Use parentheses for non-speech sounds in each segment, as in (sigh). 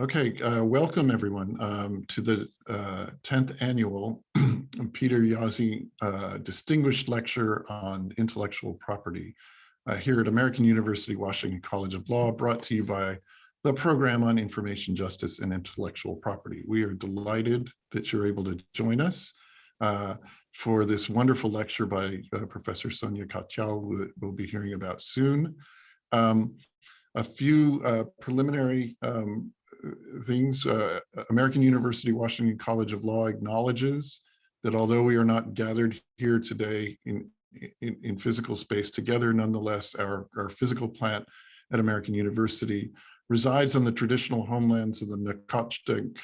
Okay, uh, welcome everyone um, to the uh, 10th annual (clears throat) Peter Jaszi uh, Distinguished Lecture on Intellectual Property uh, here at American University Washington College of Law, brought to you by the Program on Information Justice and Intellectual Property. We are delighted that you're able to join us uh, for this wonderful lecture by uh, Professor Sonia Katyal that we'll be hearing about soon. Um, a few preliminary um, things. Uh, American University Washington College of Law acknowledges that although we are not gathered here today in, in, in physical space together, nonetheless, our, our physical plant at American University resides on the traditional homelands of the Nacotchtank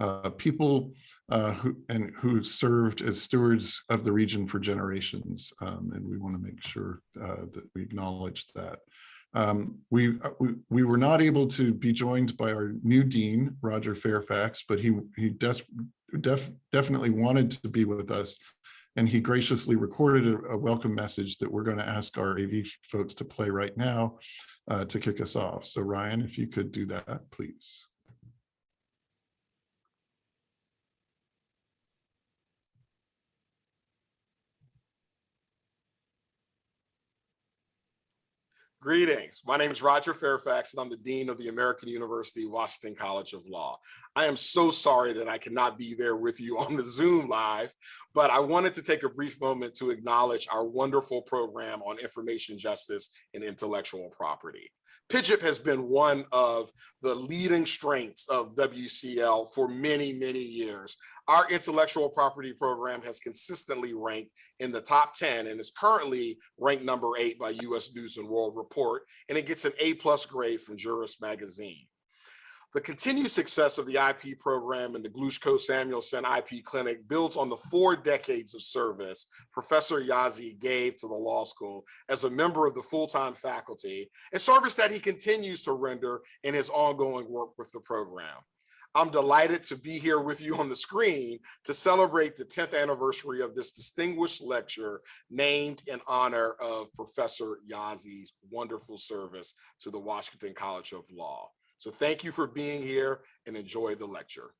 uh, people uh, who and who served as stewards of the region for generations. Um, and we want to make sure uh, that we acknowledge that. Um, we, uh, we, we were not able to be joined by our new dean, Roger Fairfax, but he he def, definitely wanted to be with us. And he graciously recorded a, a, welcome message that we're going to ask our AV folks to play right now uh, to kick us off. So Ryan, if you could do that, please. Greetings. My name is Roger Fairfax, and I'm the Dean of the American University Washington College of Law. I am so sorry that I cannot be there with you (laughs) on the Zoom live, but I wanted to take a brief moment to acknowledge our wonderful program on information justice and intellectual property. PIJIP has been one of the leading strengths of WCL for many, many years. Our intellectual property program has consistently ranked in the top 10 and is currently ranked number eight by US News and World Report, and it gets an A plus grade from Juris Magazine. The continued success of the IP program and the Glushko Samuelson IP Clinic builds on the four decades of service Professor Jaszi gave to the law school as a member of the full-time faculty, and service that he continues to render in his ongoing work with the program. I'm delighted to be here with you on the screen to celebrate the 10th anniversary of this distinguished lecture named in honor of Professor Jaszi's wonderful service to the Washington College of Law. So thank you for being here and enjoy the lecture.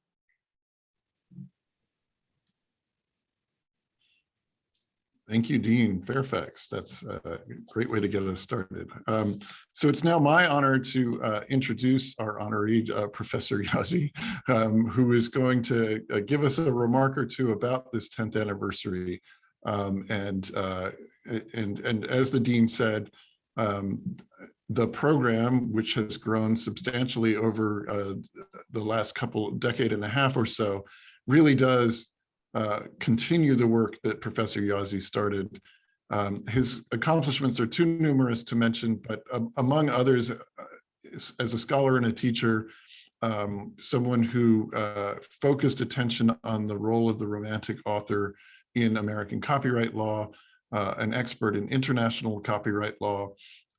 Thank you, Dean Fairfax. That's a great way to get us started. Um, so it's now my honor to uh, introduce our honoree, uh, Professor Jaszi, um, who is going to uh, give us a remark or two about this 10th anniversary. Um, and, uh, and, and as the Dean said, um, the program, which has grown substantially over uh, the last couple decade and a half or so, really does uh, continue the work that Professor Jaszi started. Um, his accomplishments are too numerous to mention, but um, among others, uh, as a scholar and a teacher, um, someone who uh, focused attention on the role of the romantic author in American copyright law, uh, an expert in international copyright law,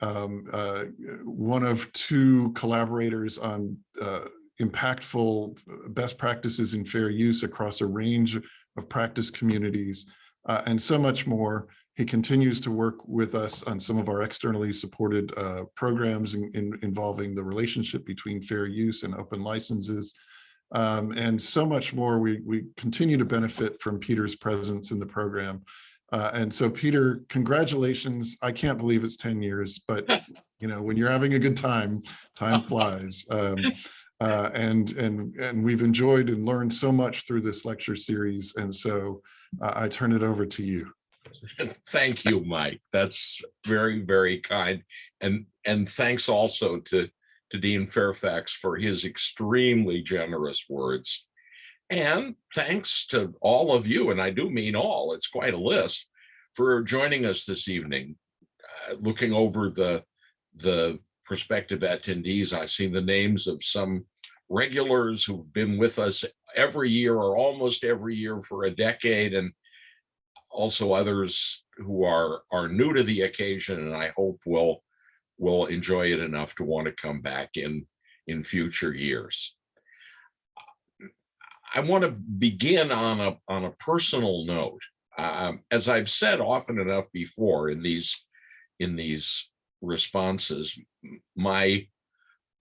um, uh, one of two collaborators on uh, impactful best practices in fair use across a range of practice communities uh, and so much more. He continues to work with us on some of our externally supported uh, programs in, in, involving the relationship between fair use and open licenses. Um, and so much more. We, we continue to benefit from Peter's presence in the program. Uh, and so, Peter, congratulations. I can't believe it's 10 years, but (laughs) you know, when you're having a good time, time (laughs) flies. Um, uh, and and and we've enjoyed and learned so much through this lecture series. And so, uh, I turn it over to you. (laughs) Thank you, Mike. That's very, very kind. And and thanks also to to Dean Fairfax for his extremely generous words. And thanks to all of you, and I do mean all, it's quite a list, for joining us this evening. Uh, looking over the, the prospective attendees, I've seen the names of some regulars who've been with us every year or almost every year for a decade, and also others who are, are new to the occasion, and I hope will, will enjoy it enough to want to come back in, in future years. I want to begin on a on a personal note. Um, as I've said often enough before in these in these responses, my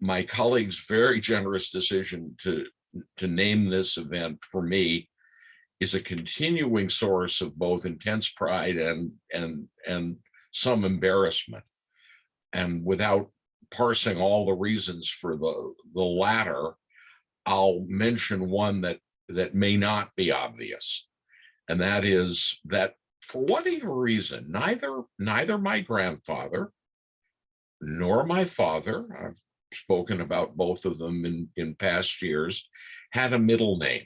my colleague's very generous decision to, to name this event for me is a continuing source of both intense pride and, and, and some embarrassment. And without parsing all the reasons for the, the latter, I'll mention one that, that may not be obvious. And that is that for whatever reason, neither, neither my grandfather nor my father, I've spoken about both of them in, in past years, had a middle name.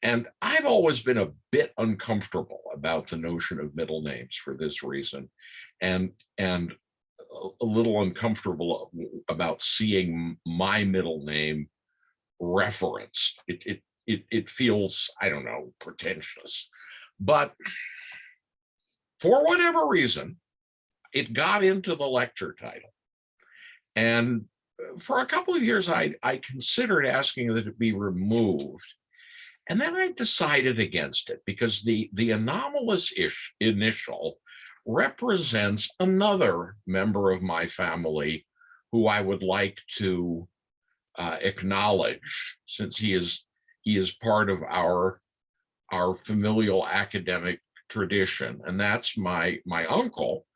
And I've always been a bit uncomfortable about the notion of middle names for this reason. And, and a- little uncomfortable about seeing my middle name referenced. It, it, it, it feels, I don't know, pretentious. But for whatever reason, it got into the lecture title. And for a couple of years, I, I considered asking that it be removed. And then I decided against it because the, the anomalous ish initial represents another member of my family who I would like to uh, acknowledge since he is he is part of our our familial academic tradition and that's my my uncle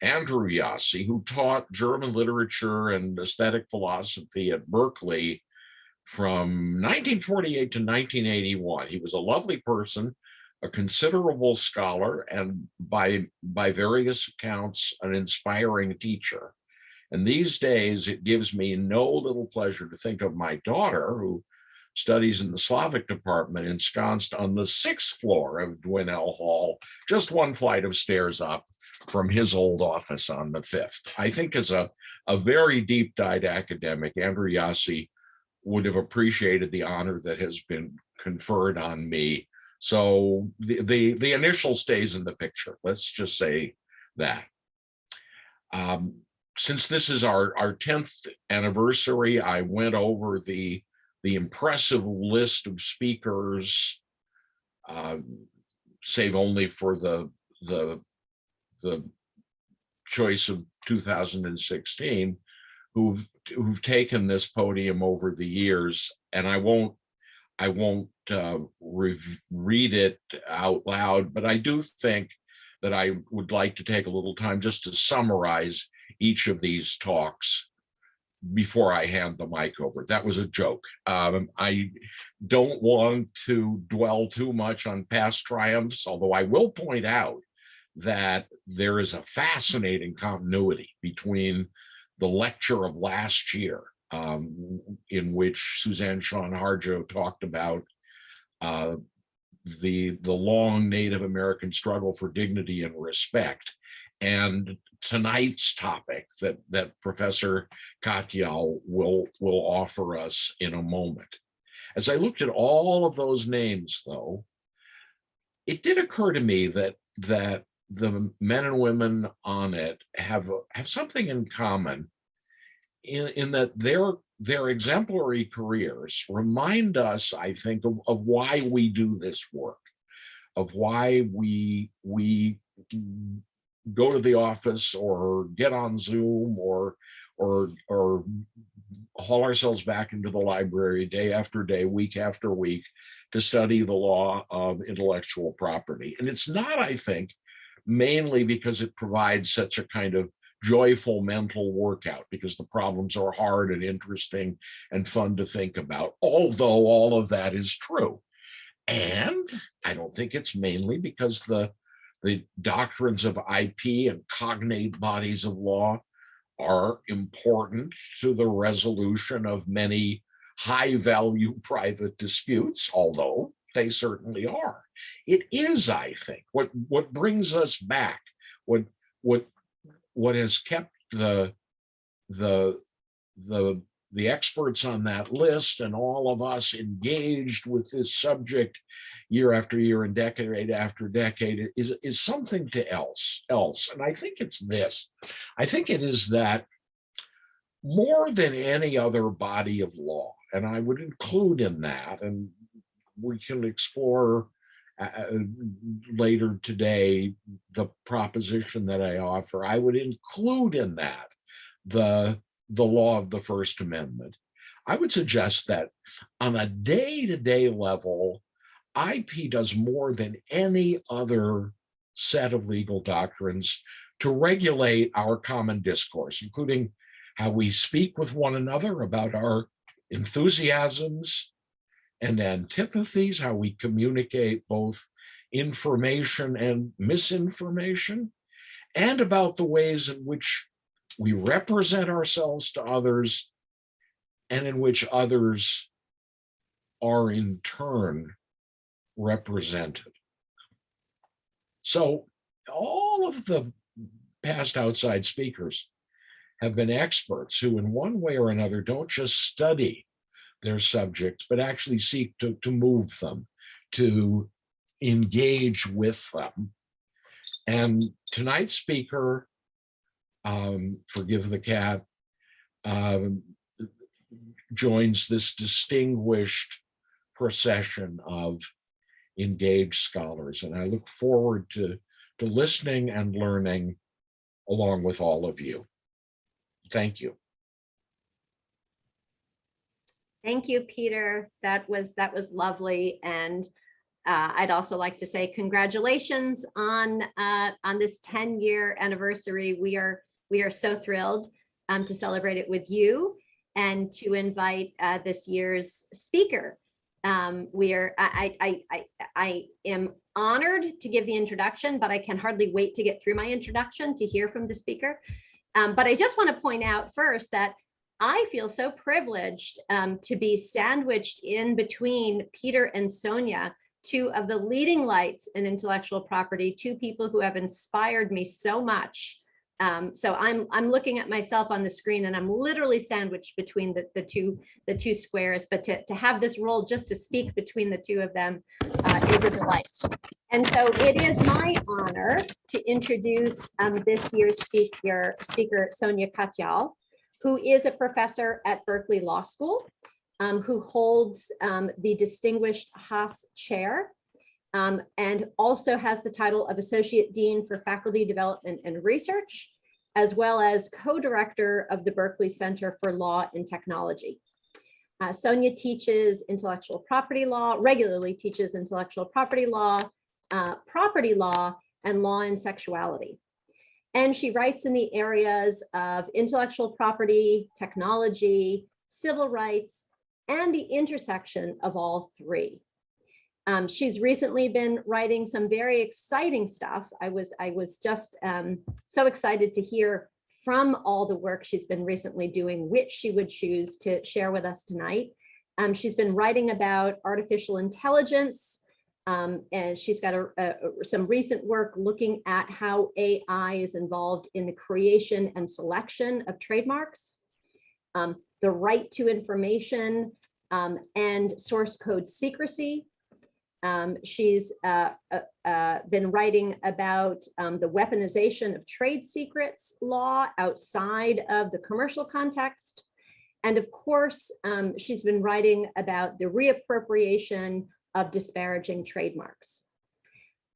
Andrew Jaszi who taught German literature and aesthetic philosophy at Berkeley from 1948 to 1981 he was a lovely person a considerable scholar and by by various accounts an inspiring teacher. And these days, it gives me no little pleasure to think of my daughter, who studies in the Slavic department, ensconced on the sixth floor of Dwinelle Hall, just one flight of stairs up from his old office on the fifth. I think as a, a very deep-dyed academic, Andrew Jaszi would have appreciated the honor that has been conferred on me. So the, the, the initial stays in the picture. Let's just say that. Um, since this is our, our 10th anniversary, I went over the, the impressive list of speakers, uh, save only for the, the, the choice of 2016, who've, who've taken this podium over the years. And I won't, I won't uh, read it out loud, but I do think that I would like to take a little time just to summarize each of these talks before I hand the mic over. That was a joke. Um, I don't want to dwell too much on past triumphs, although I will point out that there is a fascinating continuity between the lecture of last year, um, in which Suzan Shown Harjo talked about uh, the, the long Native American struggle for dignity and respect, and tonight's topic that that Professor Katyal will will offer us in a moment. As I looked at all of those names, though, it did occur to me that that the men and women on it have have something in common in, in that their their exemplary careers remind us, I think, of, of why we do this work, of why we we go to the office or get on Zoom or or or haul ourselves back into the library day after day, week after week to study the law of intellectual property. And it's not, I think, mainly because it provides such a kind of joyful mental workout because the problems are hard and interesting and fun to think about, although all of that is true. And I don't think it's mainly because the the doctrines of IP and cognate bodies of law are important to the resolution of many high value (laughs) private disputes, although they certainly are. It is, I think, what, what brings us back, what, what, what has kept the, the, the, the experts on that list and all of us engaged with this subject year after year and decade after decade is, is something to else else. And I think it's this. I think it is that more than any other body of law, and I would include in that, and we can explore uh, later today the proposition that I offer, I would include in that the the law of the First Amendment. I would suggest that on a day-to-day level, IP does more than any other set of legal doctrines to regulate our common discourse, including how we speak with one another about our enthusiasms and antipathies, how we communicate both information and misinformation, and about the ways in which we represent ourselves to others and in which others are in turn represented. So all of the past outside speakers have been experts who in one way or another don't just study their subjects, but actually seek to, to move them, to engage with them. And tonight's speaker, um, forgive the cat, um, joins this distinguished procession of engaged scholars. And I look forward to, to listening and learning along with all of you. Thank you. Thank you, Peter. That was, that was lovely. And uh, I'd also like to say congratulations on, uh, on this 10-year anniversary. We are, we are so thrilled um, to celebrate it with you and to invite uh, this year's speaker. Um, we are, I, I, I, I am honored to give the introduction, but I can hardly wait to get through my introduction to hear from the speaker. Um, but I just want to point out first that I feel so privileged um, to be sandwiched in between Peter and Sonia, two of the leading lights in intellectual property, two people who have inspired me so much. Um, so I'm I'm looking at myself on the screen and I'm literally sandwiched between the, the two the two squares. But to, to have this role just to speak between the two of them uh, is a delight. And so it is my honor to introduce um, this year's speaker, speaker Sonia Katyal who is a professor at Berkeley Law School, um, who holds um, the Distinguished Haas Chair, um, and also has the title of Associate Dean for Faculty Development and Research, as well as co-director of the Berkeley Center for Law and Technology. Uh, Sonia teaches intellectual property law, regularly teaches intellectual property law, uh, property law, and law and sexuality. And she writes in the areas of intellectual property, technology, civil rights, and the intersection of all three. Um, she's recently been writing some very exciting stuff. I was, I was just um, so excited to hear from all the work she's been recently doing, which she would choose to share with us tonight. Um, she's been writing about artificial intelligence, um, and she's got a, a, some recent work looking at how AI is involved in the creation and selection of trademarks, um, the right to information, um, and source code secrecy. Um, she's uh, uh, uh, been writing about um, the weaponization of trade secrets law outside of the commercial context. And of course, um, she's been writing about the reappropriation of disparaging trademarks.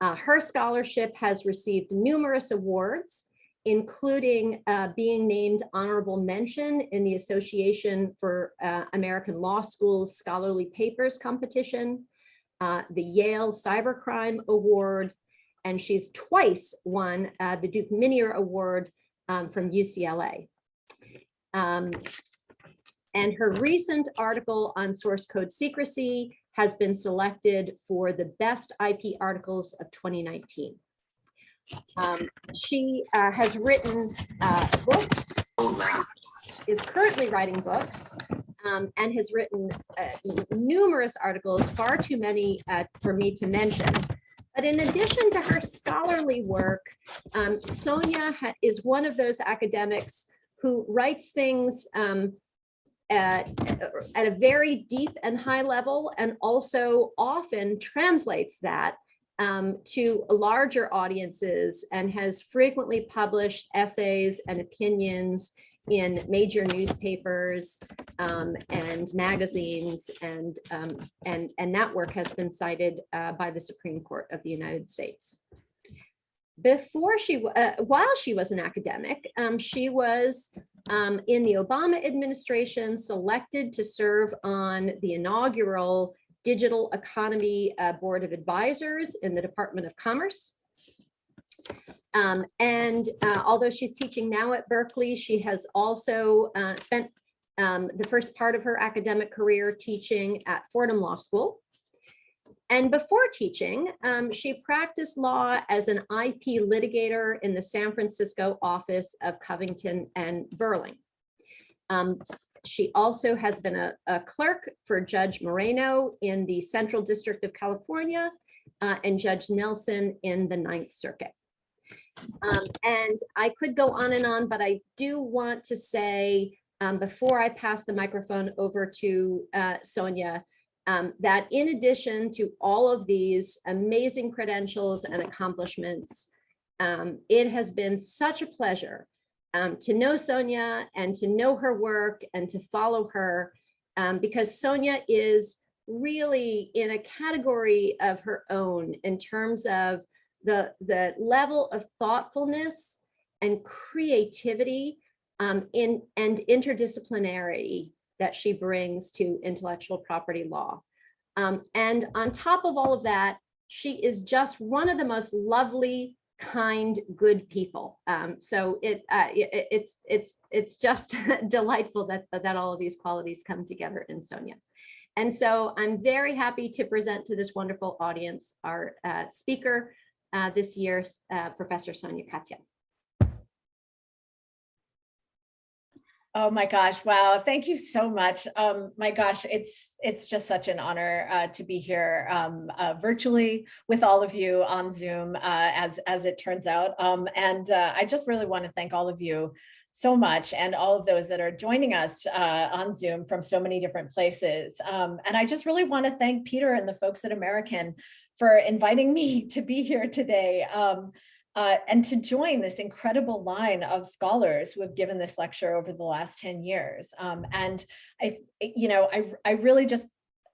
Uh, her scholarship has received numerous awards, including uh, being named honorable mention in the Association for uh, American Law Schools Scholarly Papers competition, uh, the Yale Cybercrime Award, and she's twice won uh, the Dukeminier Award um, from UCLA. Um, and her recent article on source code secrecy has been selected for the best IP articles of 2019. Um, she uh, has written uh, books, is currently writing books, um, and has written uh, numerous articles, far too many uh, for me to mention. But in addition to her scholarly work, um, Sonia is one of those academics who writes things um, at, at a very deep and high level and also often translates that um, to larger audiences and has frequently published essays and opinions in major newspapers um, and magazines and, um, and, and that work has been cited uh, by the Supreme Court of the United States. before she, uh, while she was an academic, um, she was um, in the Obama administration selected to serve on the inaugural Digital Economy uh, Board of Advisors in the Department of Commerce. Um, and uh, although she's teaching now at Berkeley, she has also uh, spent um, the first part of her academic career teaching at Fordham Law School. And before teaching, um, she practiced law as an IP litigator in the San Francisco office of Covington and Burling. Um, she also has been a, a clerk for Judge Moreno in the Central District of California uh, and Judge Nelson in the Ninth Circuit. Um, and I could go on and on, but I do want to say, um, before I pass the microphone over to uh, Sonia, um, that in addition to all of these amazing credentials and accomplishments, um, it has been such a pleasure um, to know Sonia and to know her work and to follow her um, because Sonia is really in a category of her own in terms of the, the level of thoughtfulness and creativity um, in, and interdisciplinarity that she brings to intellectual property law. Um, and on top of all of that, she is just one of the most lovely, kind, good people. Um, so it, uh, it it's it's it's just (laughs) delightful that that all of these qualities come together in Sonia. And so I'm very happy to present to this wonderful audience our uh, speaker uh, this year, uh, Professor Sonia Katyal. Oh my gosh, wow, thank you so much. Um, my gosh, it's it's just such an honor uh, to be here um, uh, virtually with all of you on Zoom, uh, as, as it turns out. Um, and uh, I just really want to thank all of you so much and all of those that are joining us uh, on Zoom from so many different places. Um, and I just really want to thank Peter and the folks at American for inviting me (laughs) to be here today. Um, uh, and to join this incredible line of scholars who have given this lecture over the last 10 years. Um, and I, you know, I, I really just,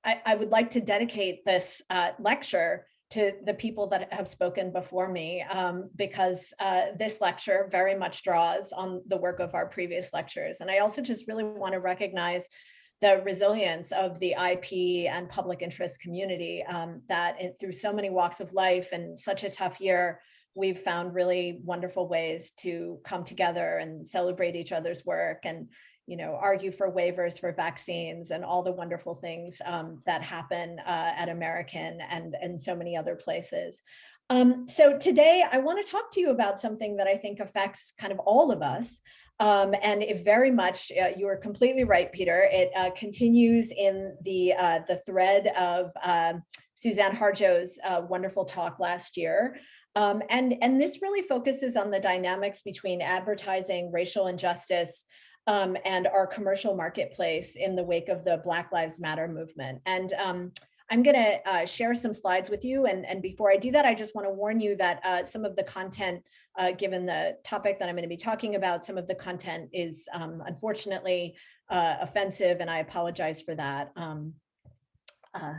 I, I would like to dedicate this uh, lecture to the people that have spoken before me, um, because uh, this lecture very much draws on the work of our previous lectures. And I also just really want to recognize the resilience of the IP and public interest community um, that it, through so many walks of life and such a tough year, we've found really wonderful ways to come together and celebrate each other's work and you know argue for waivers for vaccines and all the wonderful things um, that happen uh, at American and and so many other places. Um, so today I want to talk to you about something that I think affects kind of all of us. Um, and it very much, uh, you are completely right, Peter. It uh, continues in the uh, the thread of um, Suzan Harjo's uh, wonderful talk last year. Um, and, and this really focuses on the dynamics between advertising, racial injustice, um, and our commercial marketplace in the wake of the Black Lives Matter movement. And um, I'm gonna uh, share some slides with you. And, and before I do that, I just wanna warn you that uh, some of the content, uh, given the topic that I'm gonna be talking about, some of the content is um, unfortunately uh, offensive and I apologize for that. Um, uh,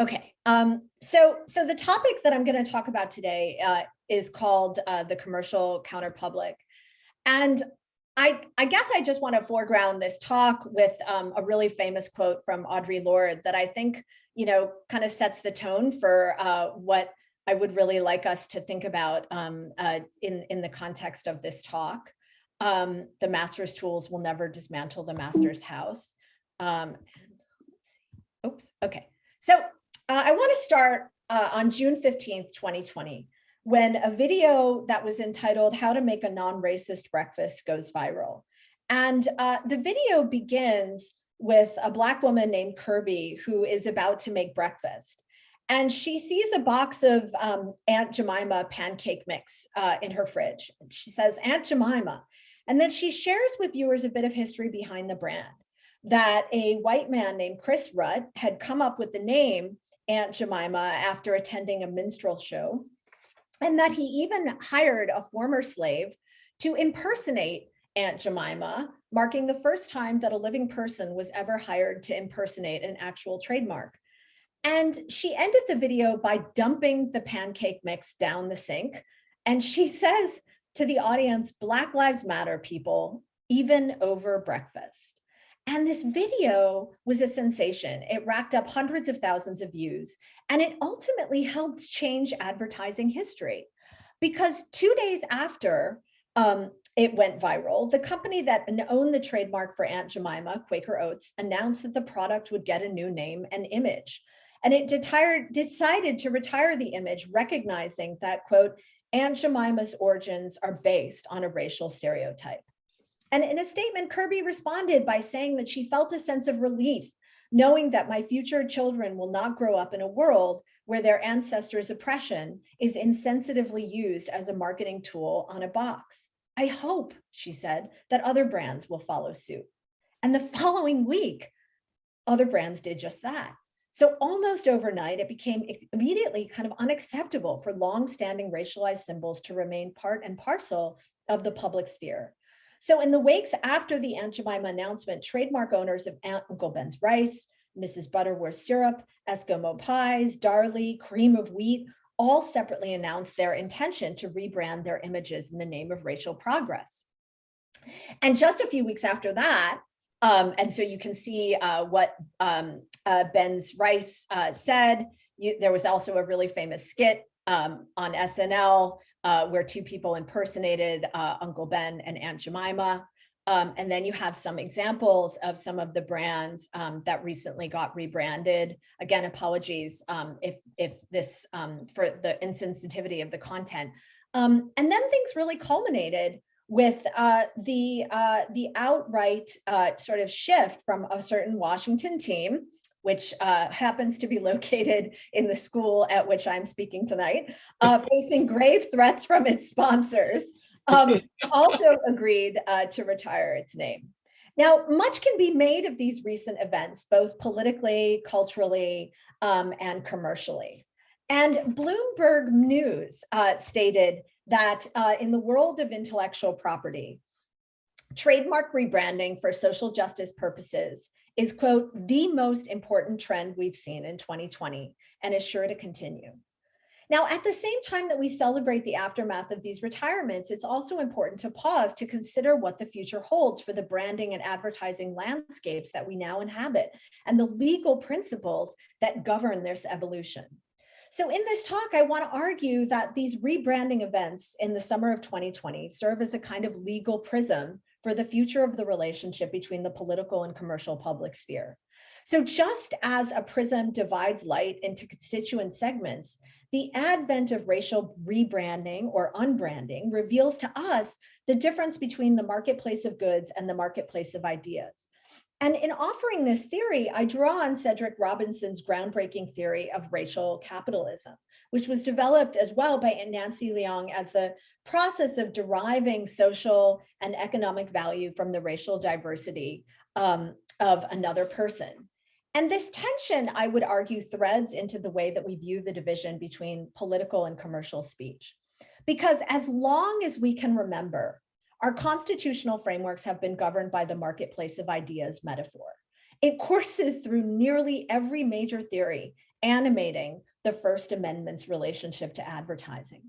Okay, um, so so the topic that I'm going to talk about today uh, is called uh, the commercial counterpublic, and I I guess I just want to foreground this talk with um, a really famous quote from Audre Lorde that I think you know kind of sets the tone for uh, what I would really like us to think about um, uh, in in the context of this talk. Um, the master's tools will never dismantle the master's house. Um, oops, okay. So uh, I want to start uh, on June 15th, 2020, when a video that was entitled How to Make a Non-Racist Breakfast goes viral. And uh, the video begins with a Black woman named Kirby who is about to make breakfast. And she sees a box of um, Aunt Jemima pancake mix uh, in her fridge. She says, Aunt Jemima. And then she shares with viewers a bit of history behind the brand that a white man named Chris Rutt had come up with the name Aunt Jemima after attending a minstrel show, and that he even hired a former slave to impersonate Aunt Jemima, marking the first time that a living person was ever hired to impersonate an actual trademark. And she ended the video by dumping the pancake mix down the sink And she says to the audience, Black Lives Matter, people, even over breakfast. And this video was a sensation. It racked up hundreds of thousands of views, and it ultimately helped change advertising history. Because two days after um, it went viral, the company that owned the trademark for Aunt Jemima, Quaker Oats, announced that the product would get a new name and image. And it decided to retire the image, recognizing that, quote, Aunt Jemima's origins are based on a racial stereotype. And in a statement, Kirby responded by saying that she felt a sense of relief, knowing that my future children will not grow up in a world where their ancestors' oppression is insensitively used as a marketing tool on a box. I hope, she said, that other brands will follow suit. And the (laughs) following week, other brands did just that. So almost overnight, it became immediately kind of unacceptable for long-standing racialized symbols to remain part and parcel of the public sphere. So in the wakes after the Aunt Jemima announcement, trademark owners of Aunt Uncle Ben's rice, Mrs. Butterworth syrup, Eskimo pies, Darlie, cream of wheat, all separately announced their intention to rebrand their images in the name of racial progress. And just a few weeks after that, um, and so you can see uh, what um, uh, Ben's Rice uh, said. You, there was also a really famous skit um, on SNL uh, where two people impersonated uh, Uncle Ben and Aunt Jemima. Um, and then you have some examples of some of the brands um, that recently got rebranded. Again, apologies um, if, if this for the insensitivity of the content. And then things really culminated with uh, the, uh, the outright uh, sort of shift from a certain Washington team which uh, happens to be (laughs) located in the school at which I'm speaking tonight, uh, (laughs) facing grave threats from its sponsors, um, (laughs) also agreed uh, to retire its name. Now, much can be made of these recent events, both politically, culturally, um, and commercially. And Bloomberg News uh, stated that uh, in the world of intellectual property, trademark rebranding for social justice purposes is, quote, the most important trend we've seen in 2020 and is sure to continue. Now, at the same time that we celebrate the aftermath of these retirements, it's also important to pause to consider what the future holds for the branding and advertising landscapes that we now inhabit and the legal principles that govern this evolution. So in this talk, I want to argue that these rebranding events in the summer of 2020 serve as a kind of legal prism for the future of the relationship between the political and commercial public sphere. So just as a prism divides light into constituent segments, the advent of racial rebranding or unbranding reveals to us the difference between the marketplace of goods and the marketplace of ideas. And in offering this theory, I draw on Cedric Robinson's groundbreaking theory of racial capitalism, which was developed as well by Nancy Leong as the process of deriving social and economic value from the racial diversity um, of another person. And this tension, I would argue, threads into the way that we view the division between political and commercial speech. Because as long as we can remember, our constitutional frameworks have been governed by the marketplace of ideas metaphor. It courses through nearly every major theory animating the First Amendment's relationship to advertising.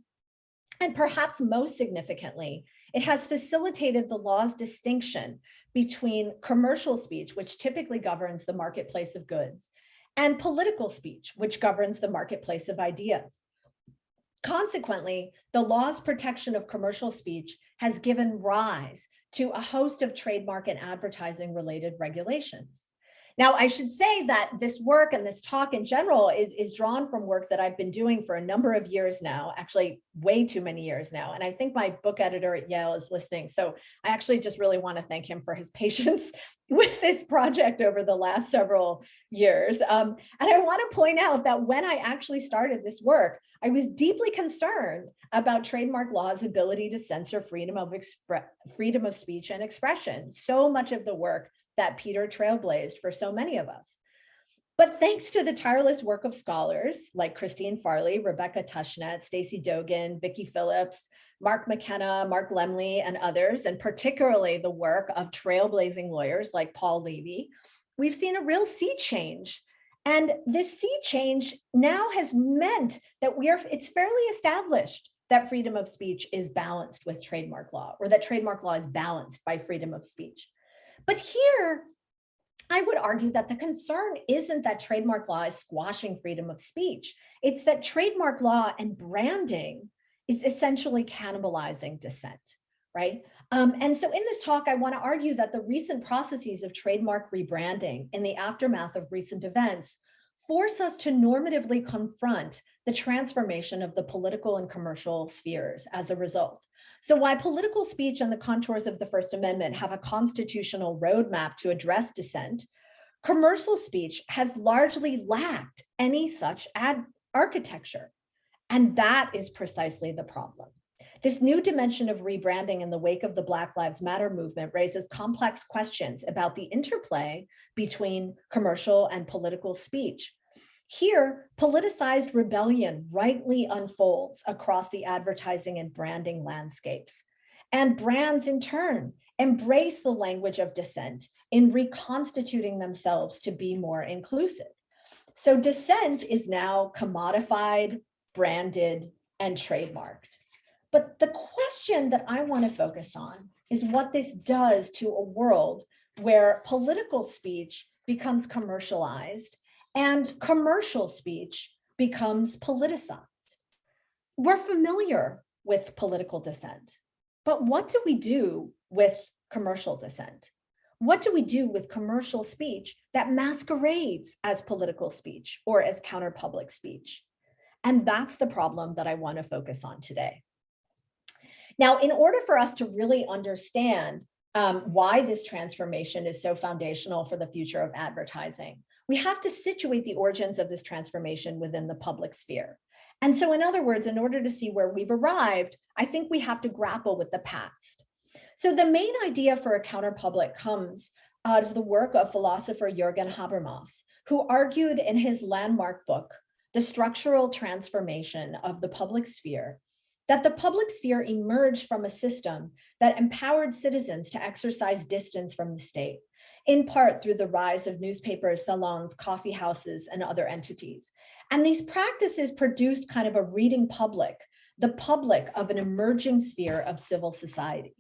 And perhaps most significantly, it has facilitated the law's distinction between commercial speech, which typically governs the marketplace of goods, and political speech, which governs the marketplace of ideas. Consequently, the law's protection of commercial speech has given rise to a host of trademark and advertising related regulations. Now, I should say that this work and this talk in general is, is drawn from work that I've been doing for a number of years now, actually way too many years now. And I think my book editor at Yale is listening. So I actually just really want to thank him for his (laughs) patience with this project over the last several years. Um, and I want to point out that when I actually started this work, I was deeply concerned about trademark law's ability to censor freedom of freedom of speech and expression. So much of the work that Peter trailblazed for so many of us. But thanks to the tireless work of scholars like Christine Farley, Rebecca Tushnet, Stacy Dogan, Vicki Phillips, Mark McKenna, Mark Lemley, and others, and particularly the work of trailblazing lawyers like Paul Levy, we've seen a real sea change. And this sea change now has meant that we are, it's fairly established that freedom of speech is balanced with trademark law or that trademark law is balanced by freedom of speech. But here, I would argue that the concern isn't that trademark law is squashing freedom of speech. It's that trademark law and branding is essentially cannibalizing dissent, right? Um, and so in this talk, I want to argue that the recent processes of trademark rebranding in the aftermath of recent events force us to normatively confront the transformation of the political and commercial spheres as a result. So while political speech and the contours of the First Amendment have a constitutional roadmap to address dissent, commercial speech has largely lacked any such ad architecture. And that is precisely the problem. This new dimension of rebranding in the wake of the Black Lives Matter movement raises complex questions about the interplay between commercial and political speech. Here, politicized rebellion rightly unfolds across the advertising and branding landscapes. And brands in turn embrace the language of dissent in reconstituting themselves to be more inclusive. So dissent is now commodified, branded, and trademarked. But the question that I want to focus on is what this does to a world where political speech becomes commercialized and commercial speech becomes politicized. We're familiar with political dissent, but what do we do with commercial dissent? What do we do with commercial speech that masquerades as political speech or as counter-public speech? And that's the problem that I want to focus on today. Now, in order for us to really understand um, why this transformation is so foundational for the future of advertising, we have to situate the origins of this transformation within the public sphere. And so in other words, in order to see where we've arrived, I think we have to grapple with the past. So the main idea for a counterpublic comes out of the work of philosopher Jürgen Habermas, who argued in his landmark book, The Structural Transformation of the Public Sphere, that the public sphere emerged from a system that empowered citizens to exercise distance from the state, in part through the rise of newspapers, salons, coffee houses, and other entities. And these practices produced kind of a reading public, the public of an emerging sphere of civil society.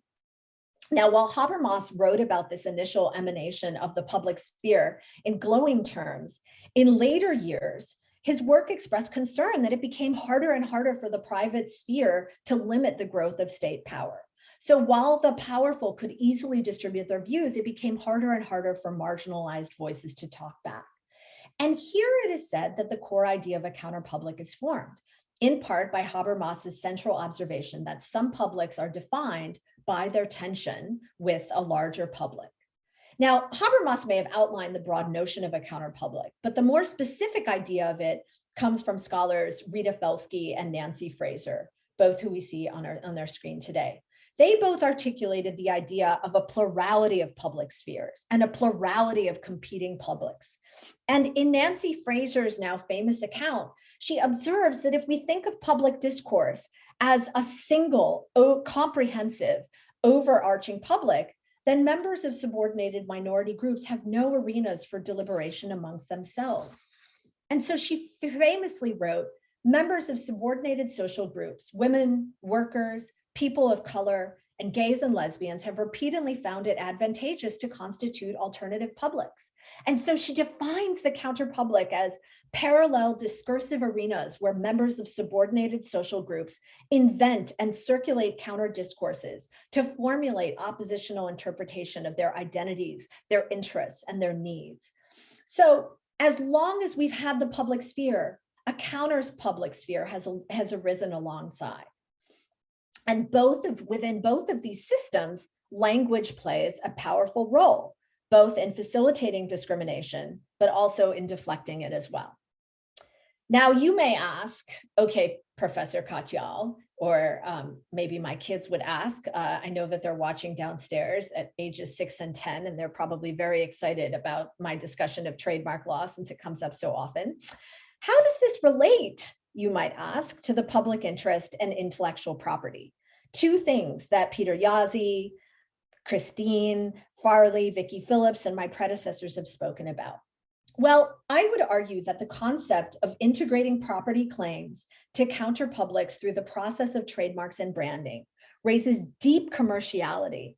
Now, while Habermas wrote about this initial emanation of the public sphere in glowing terms, in later years, his work expressed concern that it became harder and harder for the private sphere to limit the growth of state power. So while the powerful could easily distribute their views, it became harder and harder for marginalized voices to talk back. And here it is said that the core idea of a counterpublic is formed, in part by Habermas's central observation that some publics are defined by their tension with a larger public. Now, Habermas may have outlined the broad notion of a counterpublic, but the more specific idea of it comes from scholars Rita Felski and Nancy Fraser, both who we see on, our, on their screen today. They both articulated the idea of a plurality of public spheres and a plurality of competing publics. And in Nancy Fraser's now famous account, she observes that if we think of public discourse as a single, comprehensive, overarching public, then members of subordinated minority groups have no arenas for deliberation amongst themselves. And so she famously wrote, members of subordinated social groups, women, workers, people of color, and gays and lesbians have repeatedly found it advantageous to constitute alternative publics. And so she defines the counterpublic as parallel discursive arenas where members of subordinated social groups invent and circulate counter discourses to formulate oppositional interpretation of their identities, their interests, and their needs. So as long as we've had the public sphere, a counter public sphere has, has arisen alongside. And both of within both of these systems, language plays a powerful role, both in facilitating discrimination, but also in deflecting it as well. Now you may ask, okay, Professor Katyal, or um, maybe my kids would ask, uh, I know that they're watching downstairs at ages six and 10, and they're probably very excited about my discussion of trademark law since it comes up so often. How does this relate you might ask, to the public interest and intellectual property. Two things that Peter Jaszi, Christine, Farley, Vicki Phillips, and my predecessors have spoken about. Well, I would argue that the concept of integrating property claims to counter publics through the process of trademarks and branding raises deep commerciality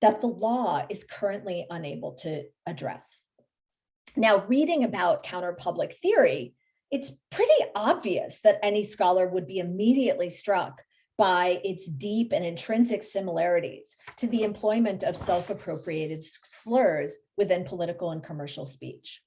that the law is currently unable to address. Now, reading about counter public theory, it's pretty obvious that any scholar would be immediately struck by its deep and intrinsic similarities to the employment of self-appropriated slurs within political and commercial speech.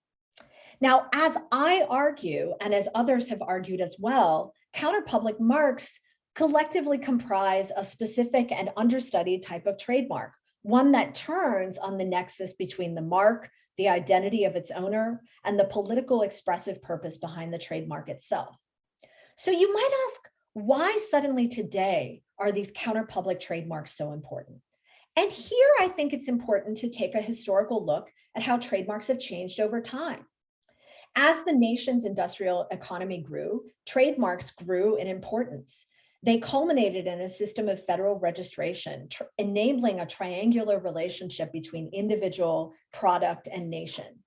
Now, as I argue, and as others have argued as well, counterpublic marks collectively comprise a specific and understudied type of trademark, one that turns on the nexus between the mark, the identity of its owner, and the political expressive purpose behind the trademark itself. So you might ask, why suddenly today are these counterpublic trademarks so important? And here I think it's important to take a historical look at how trademarks have changed over time. As the nation's industrial economy grew, trademarks grew in importance. They culminated in a system of federal registration, enabling a triangular relationship between individual, product, and nation.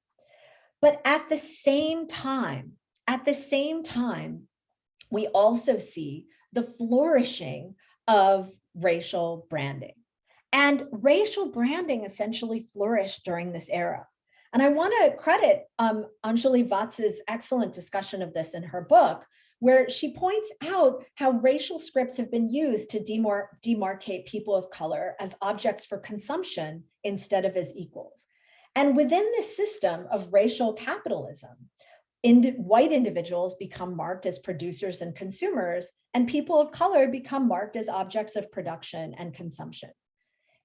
But at the same time, at the same time, we also see the flourishing of racial branding. And racial branding essentially flourished during this era. And I want to credit um, Anjali Vats's excellent discussion of this in her book, where she points out how racial scripts have been used to demar demarcate people of color as objects for consumption instead of as equals. And within this system of racial capitalism, Indi white individuals become marked as producers and consumers, and people of color become marked as objects of production and consumption.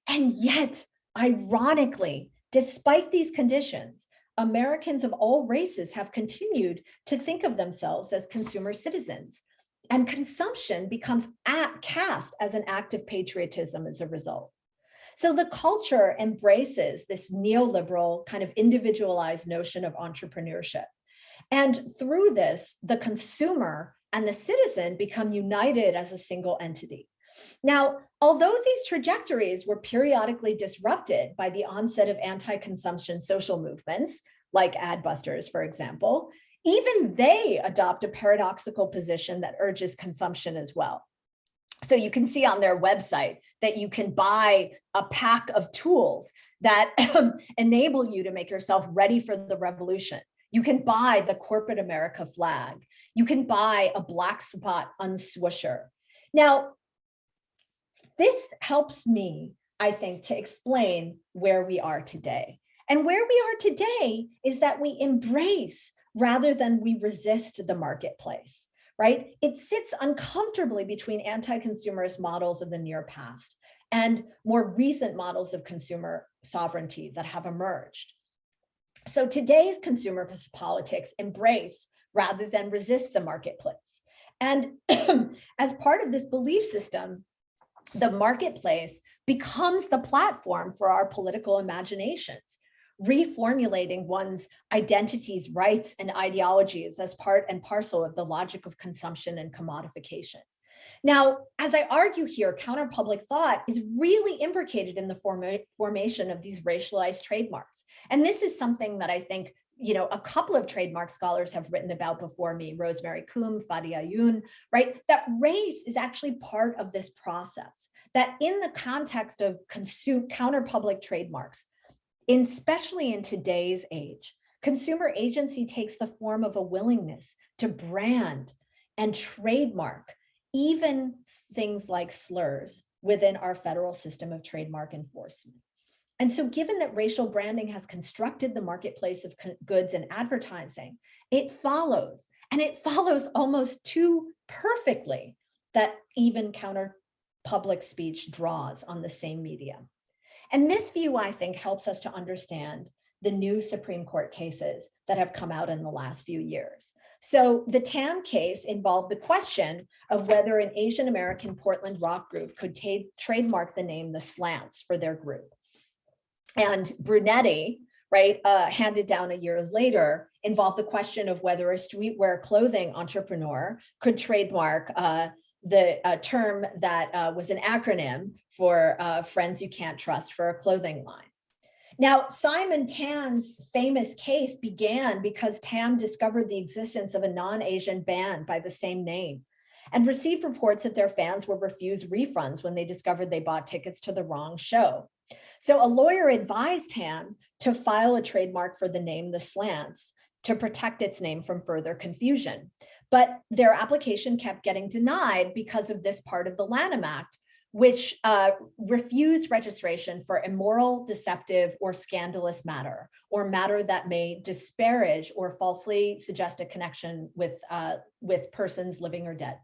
And yet, ironically, despite these conditions, Americans of all races have continued to think of themselves as consumer citizens, and consumption becomes at, cast as an act of patriotism as a result. So the culture embraces this neoliberal kind of individualized notion of entrepreneurship. And through this, the consumer and the citizen become united as a single entity. Now, although these trajectories were periodically disrupted by the onset of anti-consumption social movements, like Adbusters, for example, even they adopt a paradoxical position that urges consumption as well. So you can see on their website that you can buy a pack of tools that (clears throat) enable you to make yourself ready for the revolution. You can buy the corporate America flag. You can buy a black spot unswoosher. Now, this helps me, I think, to explain where we are today. And where we are today is that we embrace rather than we resist the marketplace, right? It sits uncomfortably between anti-consumerist models of the near past and more recent models of consumer sovereignty that have emerged. So today's consumer politics embrace rather than resist the marketplace. And (clears throat) as part of this belief system, the marketplace becomes the platform for our political imaginations, reformulating one's identities, rights, and ideologies as part and parcel of the logic of consumption and commodification. Now, as I argue here, counterpublic thought is really imbricated in the forma formation of these racialized trademarks. And this is something that I think you know, a couple of trademark scholars have written about before me, Rosemary Coombe, Fadia Ayoun, right? That race is actually part of this process, that in the context of consume counterpublic trademarks, in, especially in today's age, consumer agency takes the form of a willingness to brand and trademark even things like slurs within our federal system of trademark enforcement. And so given that racial branding has constructed the marketplace of goods and advertising, it follows, and it follows almost too perfectly that even counter public speech draws on the same media. And this view, I think, helps us to understand the new Supreme Court cases that have come out in the last few years. So the Tam case involved the question of whether an Asian American Portland rock group could trademark the name The Slants for their group. And Brunetti, right, uh, handed down a year later, involved the question of whether a streetwear clothing entrepreneur could trademark uh, the uh, term that uh, was an acronym for uh, Friends You Can't Trust for a clothing line. Now, Simon Tam's famous case began because Tam discovered the existence of a non-Asian band by the same name and received reports that their fans were refused refunds when they discovered they bought tickets to the wrong show. So a lawyer advised Tam to file a trademark for the name The Slants to protect its name from further confusion. But their application kept getting denied because of this part of the Lanham Act, which uh, refused registration for immoral, deceptive, or scandalous matter, or matter that may disparage or falsely suggest a connection with, uh, with persons living or dead.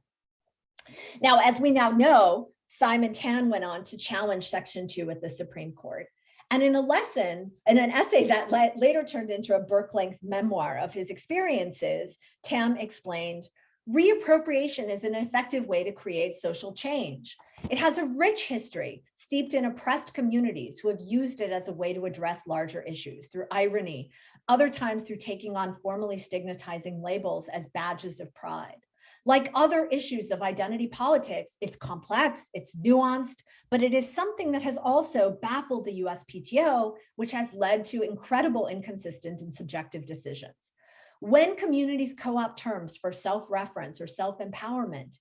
Now, as we now know, Simon Tam went on to challenge Section 2 at the Supreme Court. And in a lesson, in an essay that later turned into a book-length memoir of his experiences, Tam explained, reappropriation is an effective way to create social change. It has a rich history steeped in oppressed communities who have used it as a way to address larger issues through irony, other times through taking on formally stigmatizing labels as badges of pride. Like other issues of identity politics, it's complex, it's nuanced, but it is something that has also baffled the USPTO, which has led to incredible inconsistent and subjective decisions. When communities co-opt terms for self-reference or self-empowerment,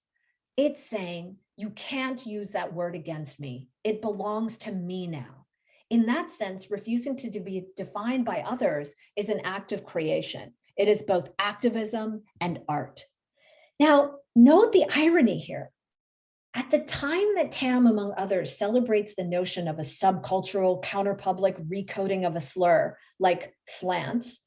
it's saying you can't use that word against me. It belongs to me now. In that sense, refusing to be defined by others is an act of creation. It is both activism and art. Now, note the irony here. At the time that Tam, among others, celebrates the notion of a subcultural counterpublic recoding of a slur like slants,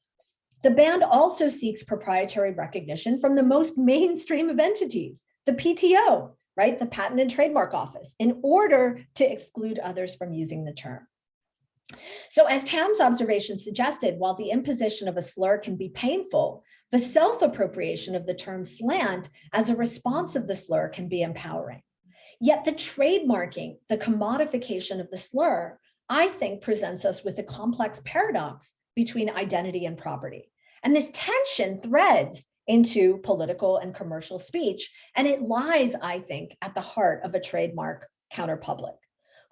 the band also seeks proprietary recognition from the most mainstream of entities, the PTO, right, the Patent and Trademark Office, in order to exclude others from using the term. So as Tam's observation suggested, while the imposition of a slur can be painful, the self-appropriation of the term slant as a response of the slur can be empowering. Yet the trademarking, the commodification of the slur, I think presents us with a complex paradox between identity and property. And this tension threads into political and commercial speech, and it lies, I think, at the heart of a trademark counterpublic.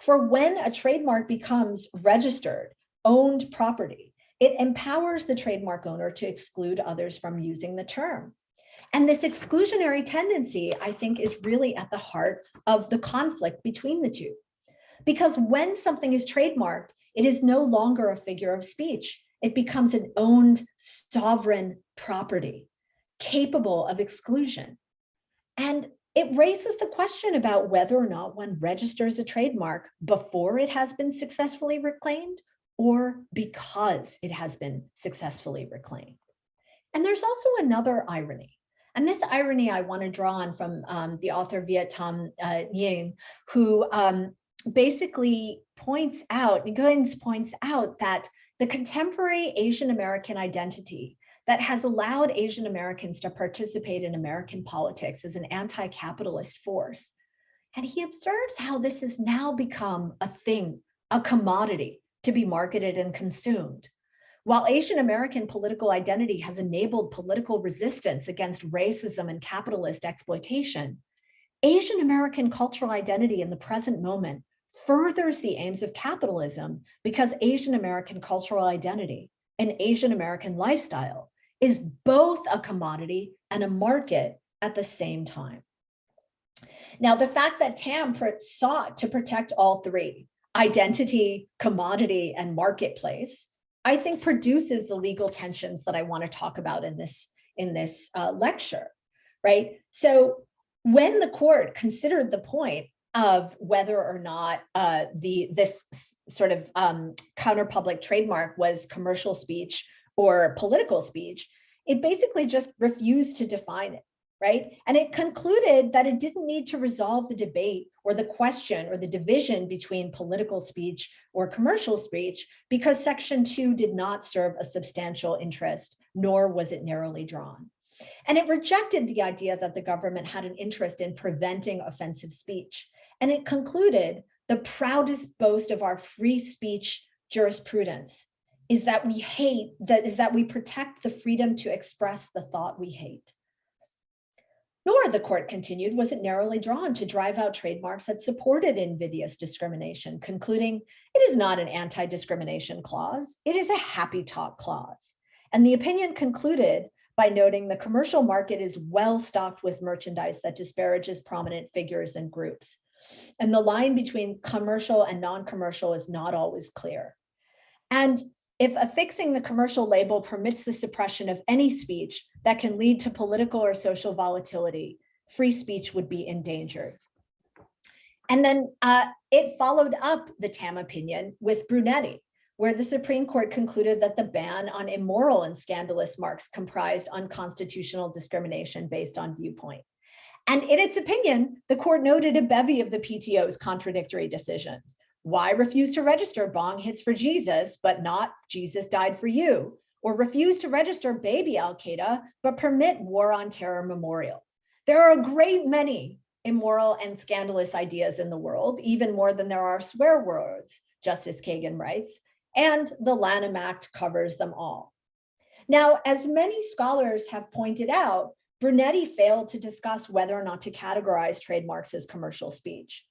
For when a trademark becomes registered, owned property, it empowers the trademark owner to exclude others from using the term. And this exclusionary tendency, I think, is really at the heart of the conflict between the two. Because when something is trademarked, it is no longer a figure of speech. It becomes an owned sovereign property capable of exclusion. And it raises the question about whether or not one registers a trademark before it has been successfully reclaimed or because it has been successfully reclaimed. And there's also another irony. And this irony I want to draw on from um, the author Viet Thanh uh, Nguyen, who um, basically points out, Nguyen points out that the contemporary Asian American identity that has allowed Asian Americans to participate in American politics as an anti-capitalist force. And he observes how this has now become a thing, a commodity to be marketed and consumed. While Asian American political identity has enabled political resistance against racism and capitalist exploitation, Asian American cultural identity in the present moment furthers the aims of capitalism because Asian American cultural identity and Asian American lifestyle is both a commodity and a market at the same time. Now, the fact that TAM sought to protect all three, identity, commodity, and marketplace, I think produces the legal tensions that I want to talk about in this, in this uh, lecture, right? So when the court considered the point of whether or not uh, the this sort of um, counter-public trademark was commercial speech or political speech, it basically just refused to define it, right? And it concluded that it didn't need to resolve the debate or the question or the division between political speech or commercial speech because section two did not serve a substantial interest, nor was it narrowly drawn. And it rejected the idea that the government had an interest in preventing offensive speech. And it concluded the proudest boast of our free speech jurisprudence is that we hate, that is that we protect the freedom to express the thought we hate. Nor, the court continued, was it narrowly drawn to drive out trademarks that supported invidious discrimination, concluding it is not an anti-discrimination clause, it is a happy talk clause. And the opinion concluded by noting the commercial market is well stocked with merchandise that disparages prominent figures and groups. And the line between commercial and non-commercial is not always clear. And if affixing the commercial label permits the suppression of any speech that can lead to political or social volatility, free speech would be endangered. And then uh, it followed up the TAM opinion with Brunetti, where the Supreme Court concluded that the ban on immoral and scandalous marks comprised unconstitutional discrimination based on viewpoint. And in its opinion, the court noted a bevy of the PTO's contradictory decisions. Why refuse to register bong hits for Jesus, but not Jesus died for you? Or refuse to register baby Al-Qaeda, but permit war on terror memorial? There are a great many immoral and scandalous ideas in the world, even more than there are swear words, Justice Kagan writes, and the Lanham Act covers them all. Now, as many scholars have pointed out, Brunetti failed to discuss whether or not to categorize trademarks as commercial speech.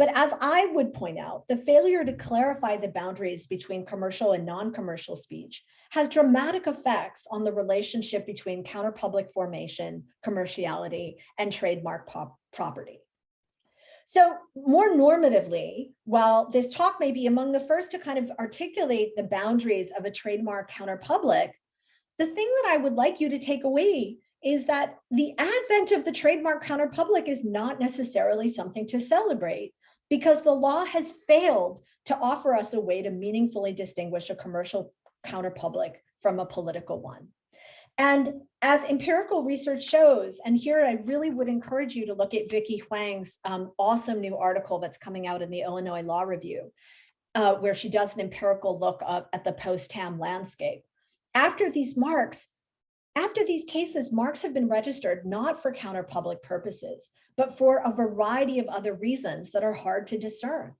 But as I would point out, the failure to clarify the boundaries between commercial and non-commercial speech has dramatic effects on the relationship between counterpublic formation, commerciality, and trademark property. So more normatively, while this talk may be among the first to kind of articulate the boundaries of a trademark counterpublic, the thing that I would like you to take away is that the advent of the trademark counterpublic is not necessarily something to celebrate because the law has failed to offer us a way to meaningfully distinguish a commercial counterpublic from a political one. And as empirical research shows, and here I really would encourage you to look at Vicky Huang's um, awesome new article that's coming out in the Illinois Law Review, uh, where she does an empirical look up at the post-TAM landscape. After these marks, after these cases, marks have been registered not for counterpublic purposes, but for a variety of other reasons that are hard to discern.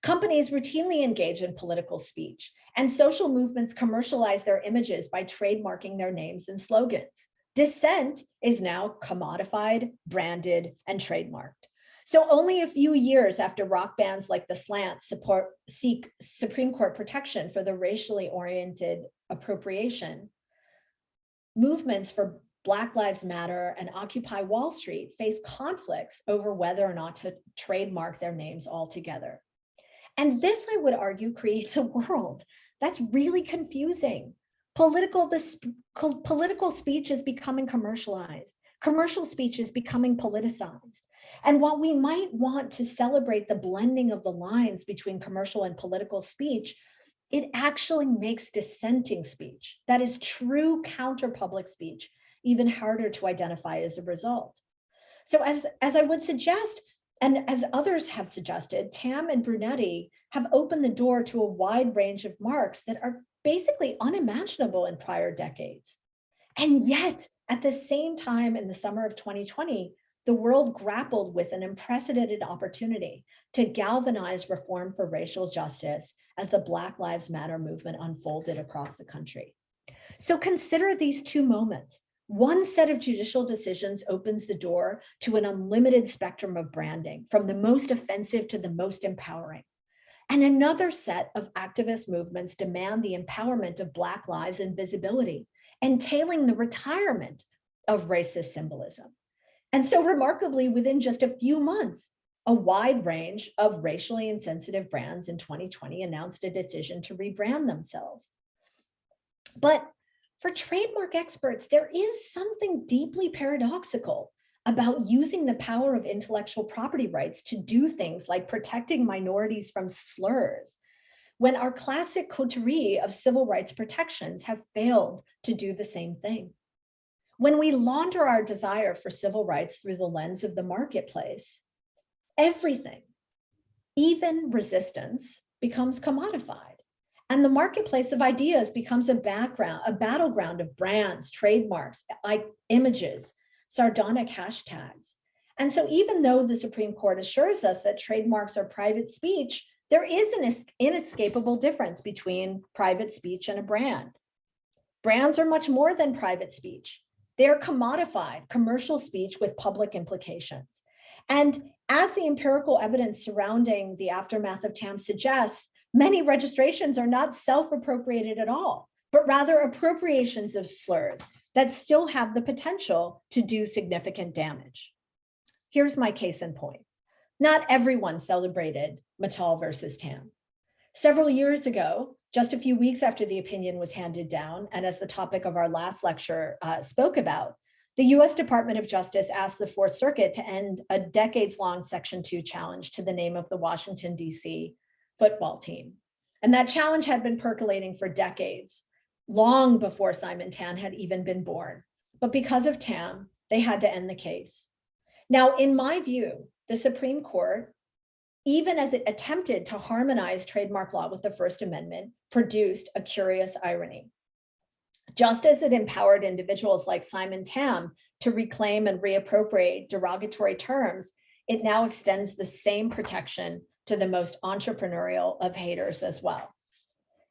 Companies routinely engage in political speech, and social movements commercialize their images by trademarking their names and slogans. Dissent is now commodified, branded, and trademarked. So only a few years after rock bands like The Slant support, seek Supreme Court protection for the racially oriented appropriation, movements for Black Lives Matter and Occupy Wall Street face conflicts over whether or not to trademark their names altogether. And this, I would argue, (laughs) creates a world that's really confusing. Political, political speech is becoming commercialized. Commercial speech is becoming politicized. And while we might want to celebrate the blending of the lines between commercial and political speech, it actually makes dissenting speech, that is true counter public speech, even harder to identify as a result. So as, as I would suggest, and as others have suggested, Tam and Brunetti have opened the door to a wide range of marks that are basically unimaginable in prior decades. And yet, at the same time in the summer of 2020, the world grappled with an unprecedented opportunity to galvanize reform for racial justice as the Black Lives Matter movement unfolded across the country. So consider these two moments. One set of judicial decisions opens the door to an unlimited spectrum of branding, from the most offensive to the most empowering. And another set of activist movements demand the empowerment of Black lives and visibility, entailing the retirement of racist symbolism. And so remarkably, within just a few months, a wide range of racially insensitive brands in 2020 announced a decision to rebrand themselves. But for trademark experts, there is something deeply paradoxical about using the power of intellectual property rights to do things like protecting minorities from slurs, when our classic coterie of civil rights protections have failed to do the same thing. When we launder our desire for civil rights through the lens of the marketplace, everything, even resistance, becomes commodified. And the marketplace of ideas becomes a background, a battleground of brands, trademarks, images, sardonic hashtags. And so even though the Supreme Court assures us that trademarks are private speech, there is an inescapable difference between private speech and a brand. Brands are much more than private speech. They are commodified commercial speech with public implications. And as the empirical evidence surrounding the aftermath of TAM suggests, many registrations are not self-appropriated at all, but rather appropriations of slurs that still have the potential to do significant damage. Here's my case in point. Not everyone celebrated Matal versus Tam. Several years ago, just a few weeks after the opinion was handed down, and as the topic of our last lecture uh, spoke about, the US Department of Justice asked the Fourth Circuit to end a decades-long Section 2 challenge to the name of the Washington, D.C. football team. And that challenge had been percolating for decades, long before Simon Tam had even been born. But because of Tam, they had to end the case. Now, in my view, the Supreme Court, even as it attempted to harmonize trademark law with the First Amendment, produced a curious irony. Just as it empowered individuals like Simon Tam to reclaim and reappropriate derogatory terms, it now extends the same protection to the most entrepreneurial of haters as well.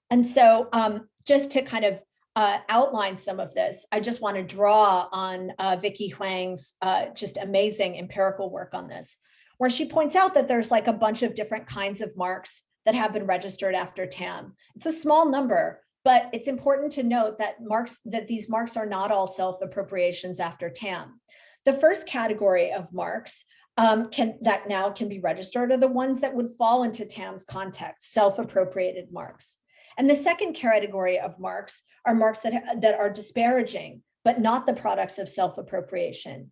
And so um, just to kind of uh, outline some of this, I just want to draw on uh, Vicky Huang's uh, just amazing empirical work on this, where she points out that there's like a bunch of different kinds of marks that have been registered after TAM. It's a small number, but it's important to note that marks that these marks are not all self-appropriations after TAM. The first category of marks um, can that now can be registered are the ones that would fall into TAM's context, self-appropriated marks. And the second category of marks are marks that, that are disparaging, but not the products of self-appropriation.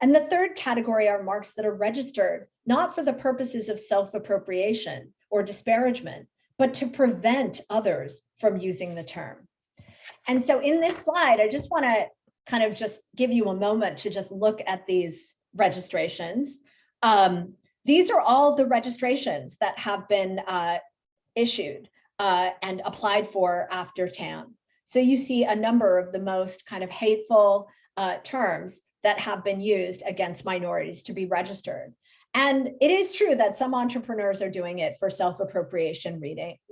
And the third category are marks that are registered, not for the purposes of self-appropriation or disparagement, but to prevent others from using the term. And so in this slide, I just wanna kind of just give you a moment to just look at these registrations. Um, these are all the registrations that have been uh, issued uh, and applied for after TAM. So you see a number of the most kind of hateful uh, terms that have been used against minorities to be registered. And it is true that some entrepreneurs are doing it for self-appropriation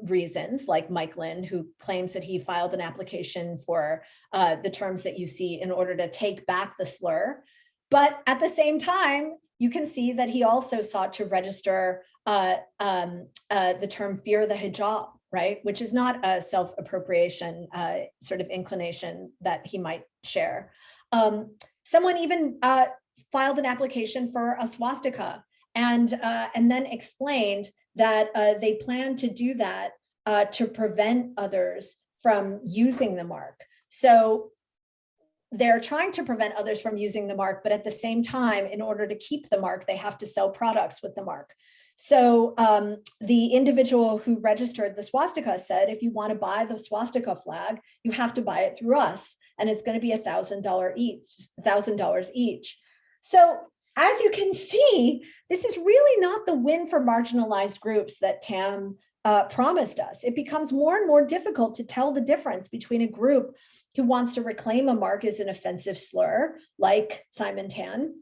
reasons, like Mike Lynn, who claims that he filed an application for uh, the terms that you see in order to take back the slur. But at the same time, you can see that he also sought to register uh, um, uh, the term fear the hijab, right? Which is not a self-appropriation uh, sort of inclination that he might share. Um, someone even uh, filed an application for a swastika and, uh, and then explained that uh, they plan to do that to prevent others from using the mark. So they're trying to prevent others from using the mark, but at the same time, in order to keep the mark, they have to sell products with the mark. So um, the individual who registered the swastika said, if you want to buy the swastika flag, you have to buy it through us, and it's going to be a thousand dollar each, thousand dollars each. So as you can see, this is really not the win for marginalized groups that TAM uh, promised us. It becomes more and more difficult to tell the difference between a group who wants to reclaim a mark as an offensive slur, like Simon Tam,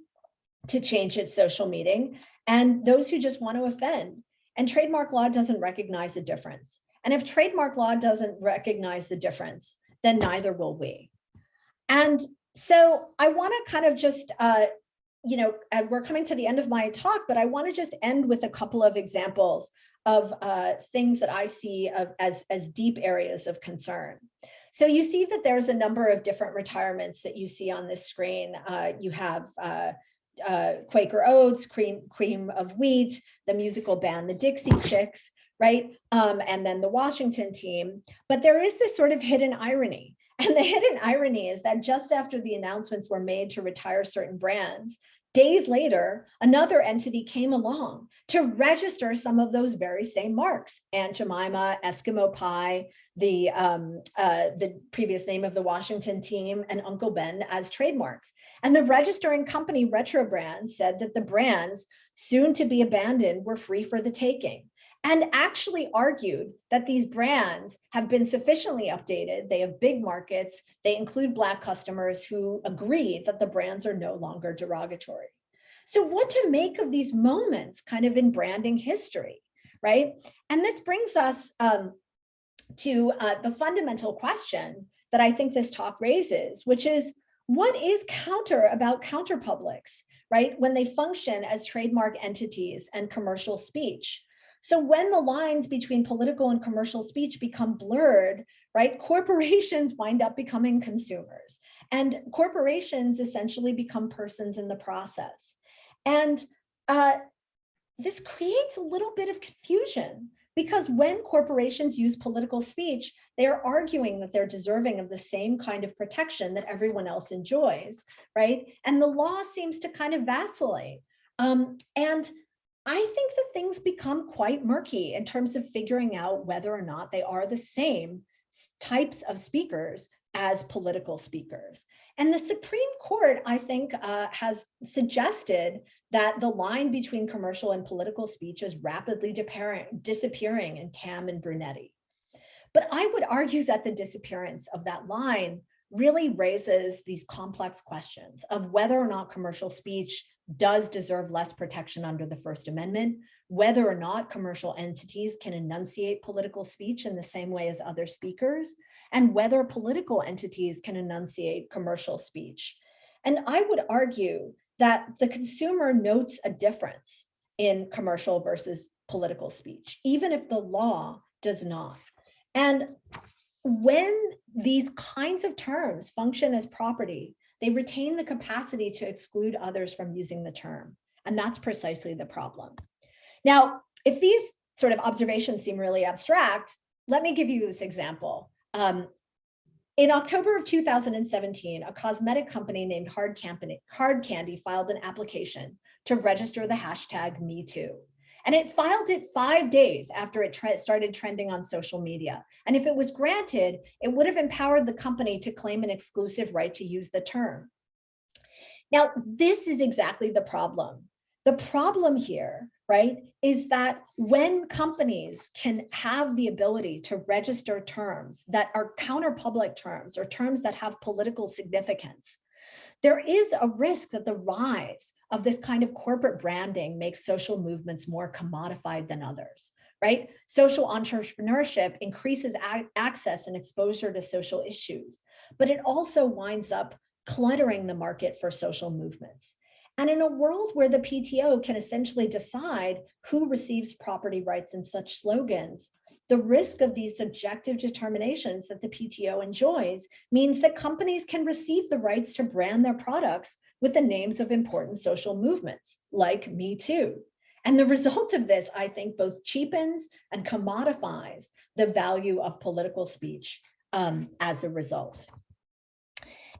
to change its social meaning, and those who just want to offend. And trademark law doesn't recognize the difference. And if trademark law doesn't recognize the difference, then neither will we. And so I want to kind of just, uh, you know, and we're coming to the end of my talk, but I want to just end with a couple of examples of uh, things that I see of, as, as deep areas of concern. So you see that there's a number of different retirements that you see on this screen. Uh, you have uh, uh, Quaker Oats, cream, cream of wheat, the musical band, the Dixie Chicks, right? Um, and then the Washington team. But there is this sort of hidden irony. And the hidden irony is that just after the announcements were made to retire certain brands, days later, another entity came along to register some of those very same marks, Aunt Jemima, Eskimo Pie, the, um, uh, the previous name of the Washington team, and Uncle Ben as trademarks. And the registering company Retro Brands said that the brands soon to be abandoned were free for the taking and actually argued that these brands have been sufficiently updated. They have big markets. They include Black customers who agree that the brands are no longer derogatory. So what to make of these moments kind of in branding history, right? And this brings us um, to uh, the fundamental question that I think this talk raises, which is, what is counter about counter publics, right? When they function as trademark entities and commercial speech. So when the lines between political and commercial speech become blurred, right, corporations (laughs) wind up becoming consumers and corporations essentially become persons in the process. And uh, this creates a little bit of confusion because when corporations use political speech, they're arguing that they're deserving of the same kind of protection that everyone else enjoys, right? And the law seems to kind of vacillate. Um, and I think that things become quite murky in terms of figuring out whether or not they are the same types of speakers as political speakers. And the Supreme Court, I think, uh, has suggested that the line between commercial and political speech is rapidly disappearing in Tam and Brunetti. But I would argue that the disappearance of that line really raises these complex questions of whether or not commercial speech does deserve less protection under the First Amendment, whether or not commercial entities can enunciate political speech in the same way as other speakers, and whether political entities can enunciate commercial speech. And I would argue that the consumer notes a difference in commercial versus political speech, even if the law does not. And when these kinds of terms function as property, they retain the capacity to exclude others from using the term. And that's precisely the problem. Now, if these sort of observations seem really abstract, let me give you this example. Um, in October of 2017, a cosmetic company named Hard, Candy, Hard Candy filed an application to register the hashtag MeToo. And it filed it five days after it tre started trending on social media. And if it was granted, it would have empowered the company to claim an exclusive right to use the term. Now, this is exactly the problem. The problem here, right, is that when companies can have the ability to register terms that are counter-public terms or terms that have political significance, there is a risk that the rise of this kind of corporate branding makes social movements more commodified than others, right? Social entrepreneurship increases access and exposure to social issues, but it also winds up cluttering the market for social movements. And in a world where the PTO can essentially decide who receives property rights in such slogans, the risk of these subjective determinations that the PTO enjoys means that companies can receive the rights to brand their products with the names of important social movements, like Me Too. And the result of this, I think, both cheapens and commodifies the value of political speech um, as a result.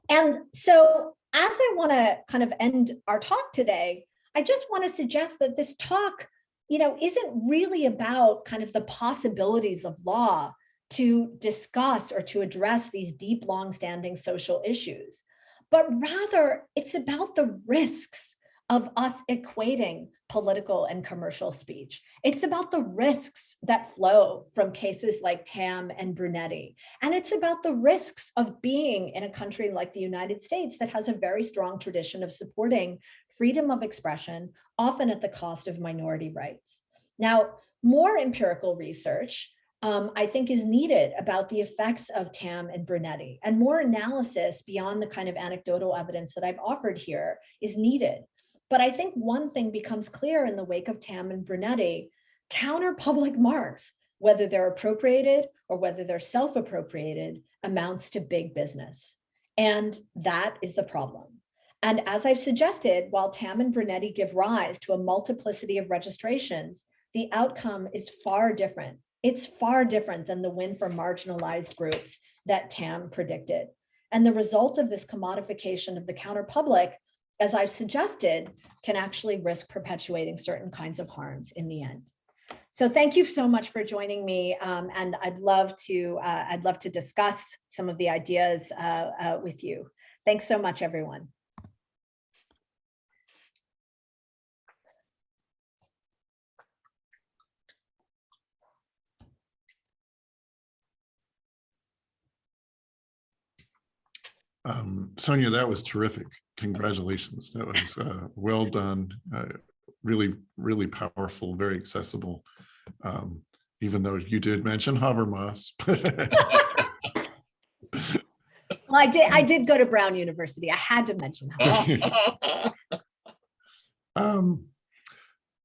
And so as I want to kind of end our talk today, I just want to suggest that this talk, you know, isn't really about kind of the possibilities of law to discuss or to address these deep, long-standing social issues, but rather it's about the risks of us equating political and commercial speech. It's about the risks that flow from cases like Tam and Brunetti. And it's about the risks of being in a country like the United States that has a very strong tradition of supporting freedom of expression, often at the cost of minority rights. Now, more empirical research um, I think is needed about the effects of TAM and Brunetti and more analysis beyond the kind of anecdotal evidence that I've offered here is needed. But I think one thing becomes clear in the wake of Tam and Brunetti, counter public marks, whether they're appropriated or whether they're self-appropriated, amounts to big business. And that is the problem. And as I've suggested, while Tam and Brunetti give rise to a multiplicity of registrations, the outcome is far different. It's far different than the win for marginalized groups that Tam predicted. And the result of this commodification of the counter public as I've suggested, can actually risk perpetuating certain kinds of harms in the end. So thank you so much for joining me. Um, and I'd love to uh, I'd love to discuss some of the ideas uh, uh, with you. Thanks so much, everyone. Um, Sonia, that was terrific. Congratulations. That was uh, well done. Uh, really, really powerful, very accessible. Um, even though you did mention Habermas. (laughs) Well, I did, I did go to Brown University. I had to mention. that. (laughs) Um,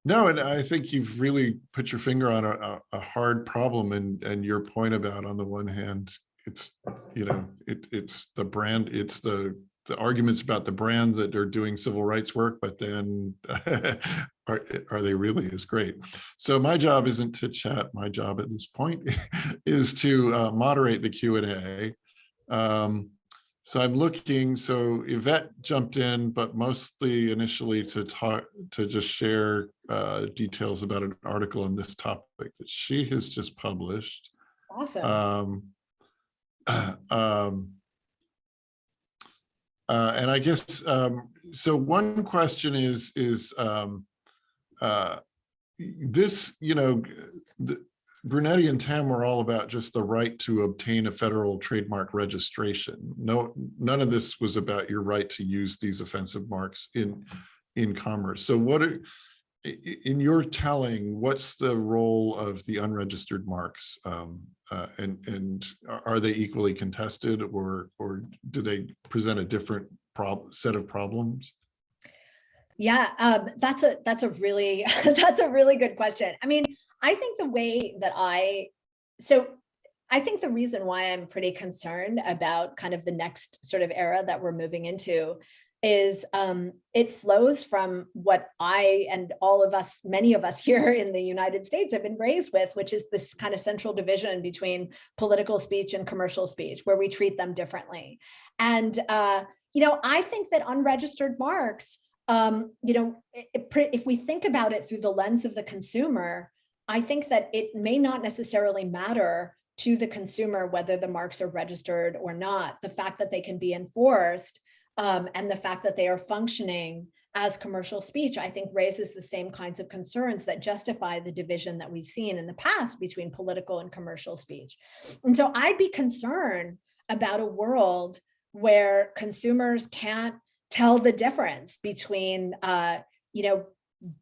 no, and I think you've really put your finger on a, a, a hard problem and, and your point about on the one hand, it's, you know, it, it's the brand, it's the, the arguments about the brands that are doing civil rights work, but then (laughs) are, are they really as great. So my job isn't to chat. My job at this point (laughs) is to uh, moderate the Q and A. Um, so I'm looking, so Yvette jumped in, but mostly initially to talk, to just share uh, details about an article on this topic that she has just published. Awesome. Um, (clears throat) um, uh, and I guess, um, so one question is, is, um, uh, this, you know, the, Brunetti and Tam were all about just the right to obtain a federal trademark registration. No, none of this was about your right to use these offensive marks in, in commerce. So what are, in your telling, what's the role of the unregistered marks? Um, uh, and, and are- they equally contested or, or do they present a different prob, set of problems? Yeah, um, that's a, that's a really, (laughs) that's a really good question. I mean, I think the way that I, so I think the reason why I'm pretty concerned about kind of the next sort of era that we're moving into is um, it flows from what I and all of us, many of us (laughs) here in the United States have been raised with, which is this kind of central division between political speech and commercial speech, where we treat them differently. And, uh, you know, I think that unregistered marks, um, you know, if we think about it through the lens of the consumer, I think that it may not necessarily matter to the consumer whether the marks are registered or not. The fact that they can be enforced um, and the fact that they are functioning as commercial speech, I think raises the same kinds of concerns that justify the division that we've seen in the past between political and commercial speech. And so I'd be concerned about a world where consumers can't tell the difference between, uh, you know,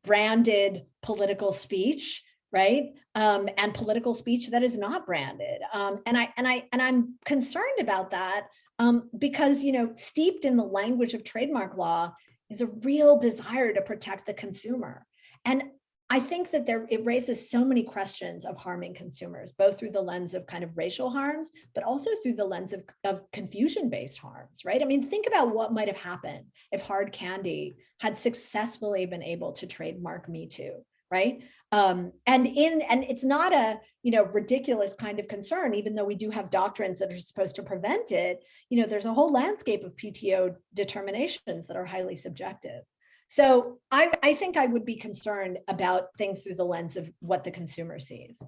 branded political speech right? Um, and political speech that is not branded. Um, and I and I and I'm concerned about that um, because you know, steeped in the language of trademark law is a real desire to protect the consumer. And I think that there it raises so many questions of harming consumers, both through the lens of kind of racial harms, but also through the lens of, of confusion-based harms, right? I mean, think about what might have happened if hard candy had successfully been able to trademark Me Too, right? Um, and in and it's not a you know ridiculous kind of concern, even though we do have doctrines that are supposed to prevent it. You know, there's a whole landscape of PTO determinations that are highly subjective. So I, I think I would be concerned about things through the lens of what the consumer sees.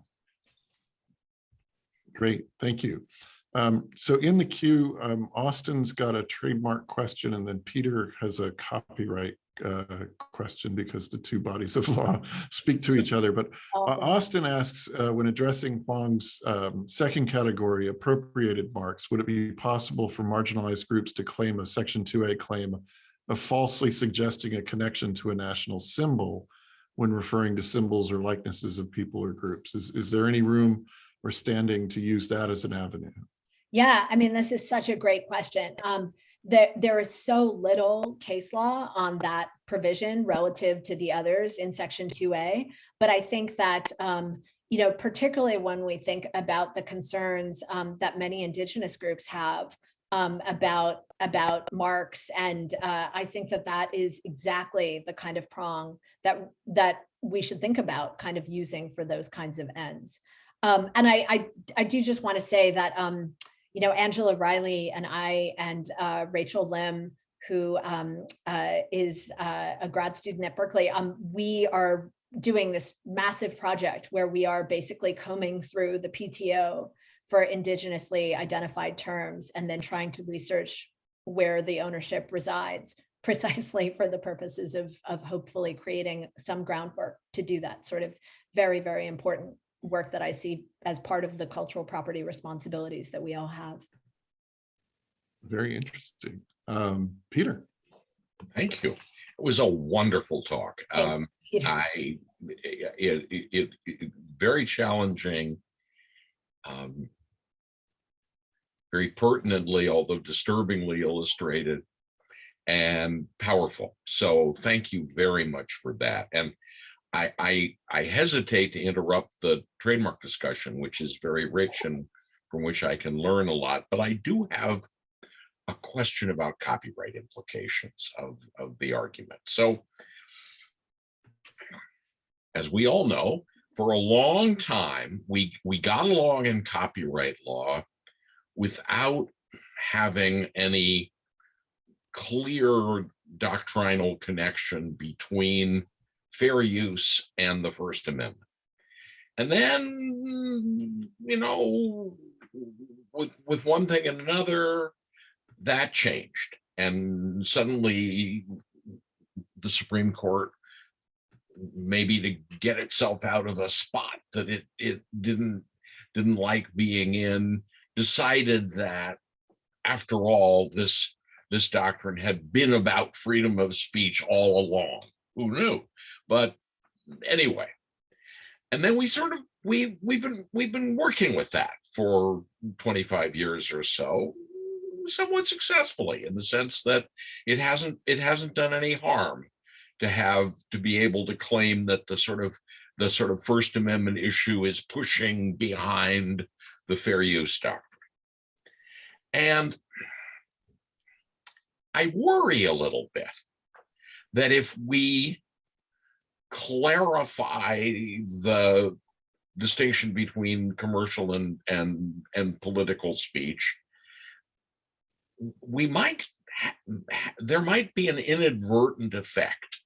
Great, thank you. Um, so in the queue, um, Austin's got a trademark question and then Peter has a copyright uh, question because the two bodies of law (laughs) speak to each other. But uh, Awesome. Austin asks, uh, when addressing Huang's um, second category, appropriated marks, would it be possible for marginalized groups to claim a Section 2A claim of falsely suggesting a connection to a national symbol when referring to symbols or likenesses of people or groups? Is, is there any room or standing to use that as an avenue? Yeah, I mean, this is such a great question. Um, there, there is so little case law on that provision relative to the others in section 2A. But I think that, um, you know, particularly when we think about the concerns um, that many indigenous groups have um, about, about marks. And uh, I think that that is exactly the kind of prong that, that we should think about kind of using for those kinds of ends. Um, and I, I, I do just want to say that, um, you know, Angela Riley and I and uh, Rachel Lim, who um, uh, is uh, a grad student at Berkeley, um, we are doing this massive project where we are basically combing through the PTO for indigenously identified terms and then trying to research where the ownership resides (laughs) precisely for the purposes of, of hopefully creating some groundwork to do that sort of very, very important work that I see as part of the cultural property responsibilities that we all have. Very interesting. Um, Peter, Thank you. It was a wonderful talk. Um, I, it, it, it, it- very challenging. Um, very pertinently, although disturbingly illustrated and powerful. So thank you very much for that. And I, I, I hesitate to interrupt the trademark discussion, which is very rich and from which I can learn a lot, but I do have a question about copyright implications of, of the argument. So as we all know, for a long time, we, we got along in copyright law without having any clear doctrinal connection between fair use and the First Amendment. And then, you know, with, with one thing and another, that changed. And suddenly the Supreme Court, maybe to get itself out of a spot that it, it didn't, didn't like being in, decided that after all, this, this doctrine had been about freedom of speech all along. Who knew? But anyway, and then we sort of we we've been we've been working with that for 25 years or so somewhat successfully in the sense that it hasn't it hasn't done any harm to have to be able to claim that the sort of the sort of first amendment issue is pushing behind the fair use doctrine and i worry a little bit that if we clarify the distinction between commercial and and and political speech we might there might be an inadvertent effect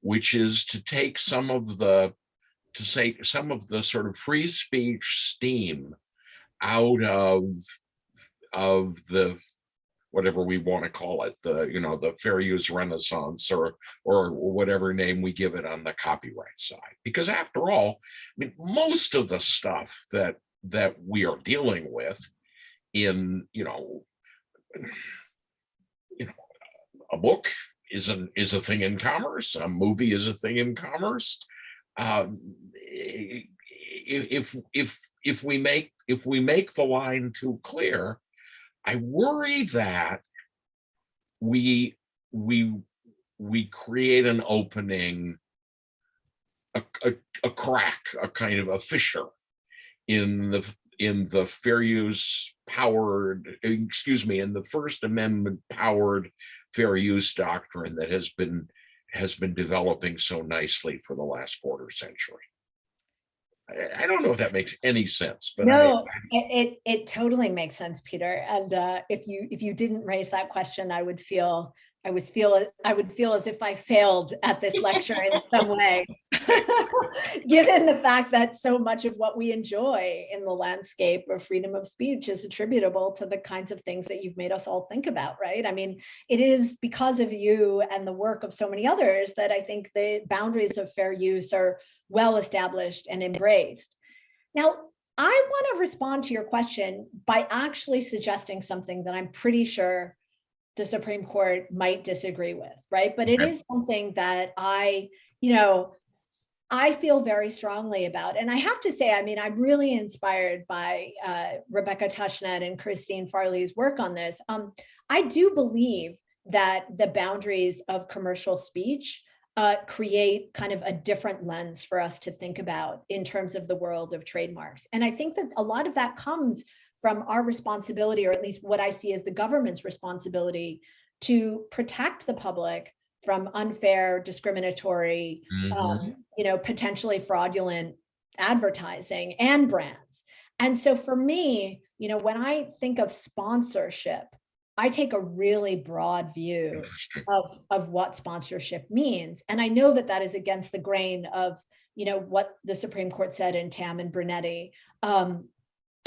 which is to take some of the to say some of the sort of free speech steam out of of the whatever we want to call it, the, you know, the fair use renaissance or, or whatever name we give it on the copyright side. Because after all, I mean, most of the stuff that, that we are dealing with in, you know, you know, a book is an is a thing in commerce, a movie is a thing in commerce. Um, if if if we make if we make the line too clear, I worry that we we we create an opening, a, a, a crack, a kind of a fissure in the in the fair use powered, excuse me, in the First Amendment powered fair use doctrine that has been has been developing so nicely for the last quarter century. I, I don't know if that makes any sense, but I- No, it, it, it totally makes sense, Peter. And uh, if you, if you didn't raise that question, I would feel, I was feel, I would feel as if I failed at this lecture in (laughs) some way. (laughs) Given the fact that so much of what we enjoy in the landscape of freedom of speech is attributable to the kinds of things that you've made us all think about, right? I mean, it is because of you and the work of so many others that I think the boundaries of fair use are well established and embraced. Now, I want to respond to your question by actually suggesting something that I'm pretty sure the Supreme Court might disagree with, right? But it Okay. is something that I, you know, I feel very strongly about. And I have to say, I mean, I'm really inspired by uh, Rebecca Tushnet and Christine Farley's work on this. Um, I do believe that the boundaries of commercial speech uh, create kind of a different lens for us to think about in terms of the world of trademarks. And I think that a lot of that comes from our responsibility, or at least what I see as the government's responsibility to protect the public from unfair, discriminatory, Mhm. um, you know, potentially fraudulent advertising and brands. And so for me, you know, when I think of sponsorship, I take a really broad view of, of what sponsorship means. And I know that that is against the grain of, you know, what the Supreme Court said in Tam and Brunetti, um,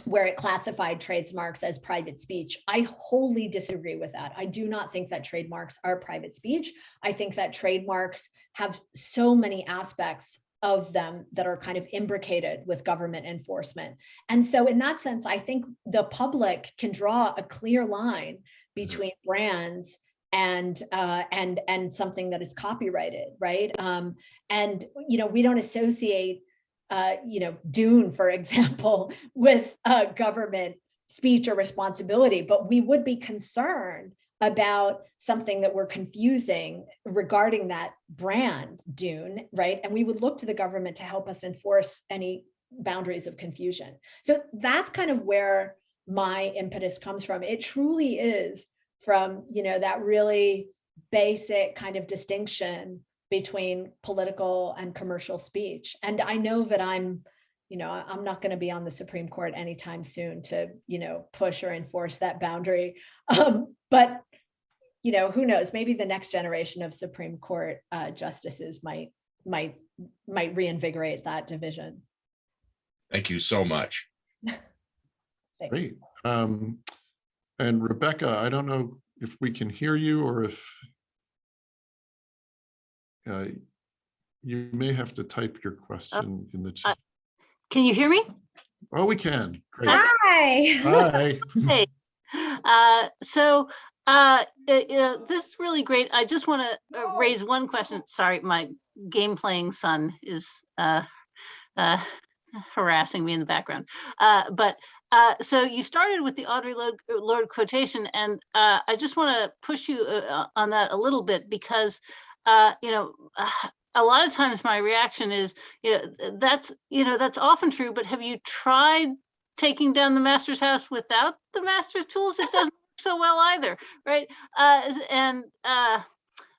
where it classified trademarks as private speech. I wholly disagree with that. I do not think that trademarks are private speech. I think that trademarks have so many aspects of them that are kind of imbricated with government enforcement. And so in that sense, I think the public can draw a clear line between brands and uh, and and something that is copyrighted, right? Um, and you know, we don't associate uh, you know, Dune, for (laughs) example, with uh, government speech or responsibility, but we would be concerned about something that we're confusing regarding that brand Dune, right? And we would look to the government to help us enforce any boundaries of confusion. So that's kind of where my impetus comes from. It truly is from, you know, that really basic kind of distinction between political and commercial speech. And I know that I'm, you know, I'm not going to be on the Supreme Court anytime soon to, you know, push or enforce that boundary. (laughs) Um, but, you know, who knows, maybe the next generation of Supreme Court uh, justices might, might, might reinvigorate that division. Thank you so much. (laughs) Great. Um, and Rebecca, I don't know if we can hear you or if uh, you may have to type your question in the chat. Can you hear me? Oh, we can. Great. Hi. Hi. (laughs) Hey, uh, so, uh, uh, you know, this is really great. I just want to uh, raise one question. Sorry, my game playing son is, uh, uh, harassing me in the background. Uh, but, uh, so you started with the Audre Lorde, Lorde quotation, and, uh, I just want to push you, uh, on that a little bit because, uh, you know, uh, a lot of times my reaction is, you know, that's, you know, that's often true, but have you tried taking down the master's house without the master's tools? It doesn't work so well either, right? Uh, and, uh,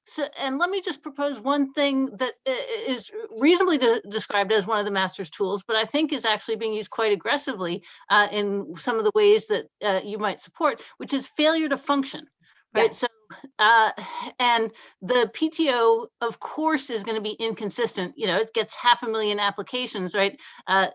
so, and let me just propose one thing that i- is reasonably de- described as one of the master's tools, but I think is actually being used quite aggressively uh, in some of the ways that uh, you might support, which is failure to function, Yeah. right? So, uh, and the PTO, of course, is going to be inconsistent. You know, it gets half a million applications, right? Uh,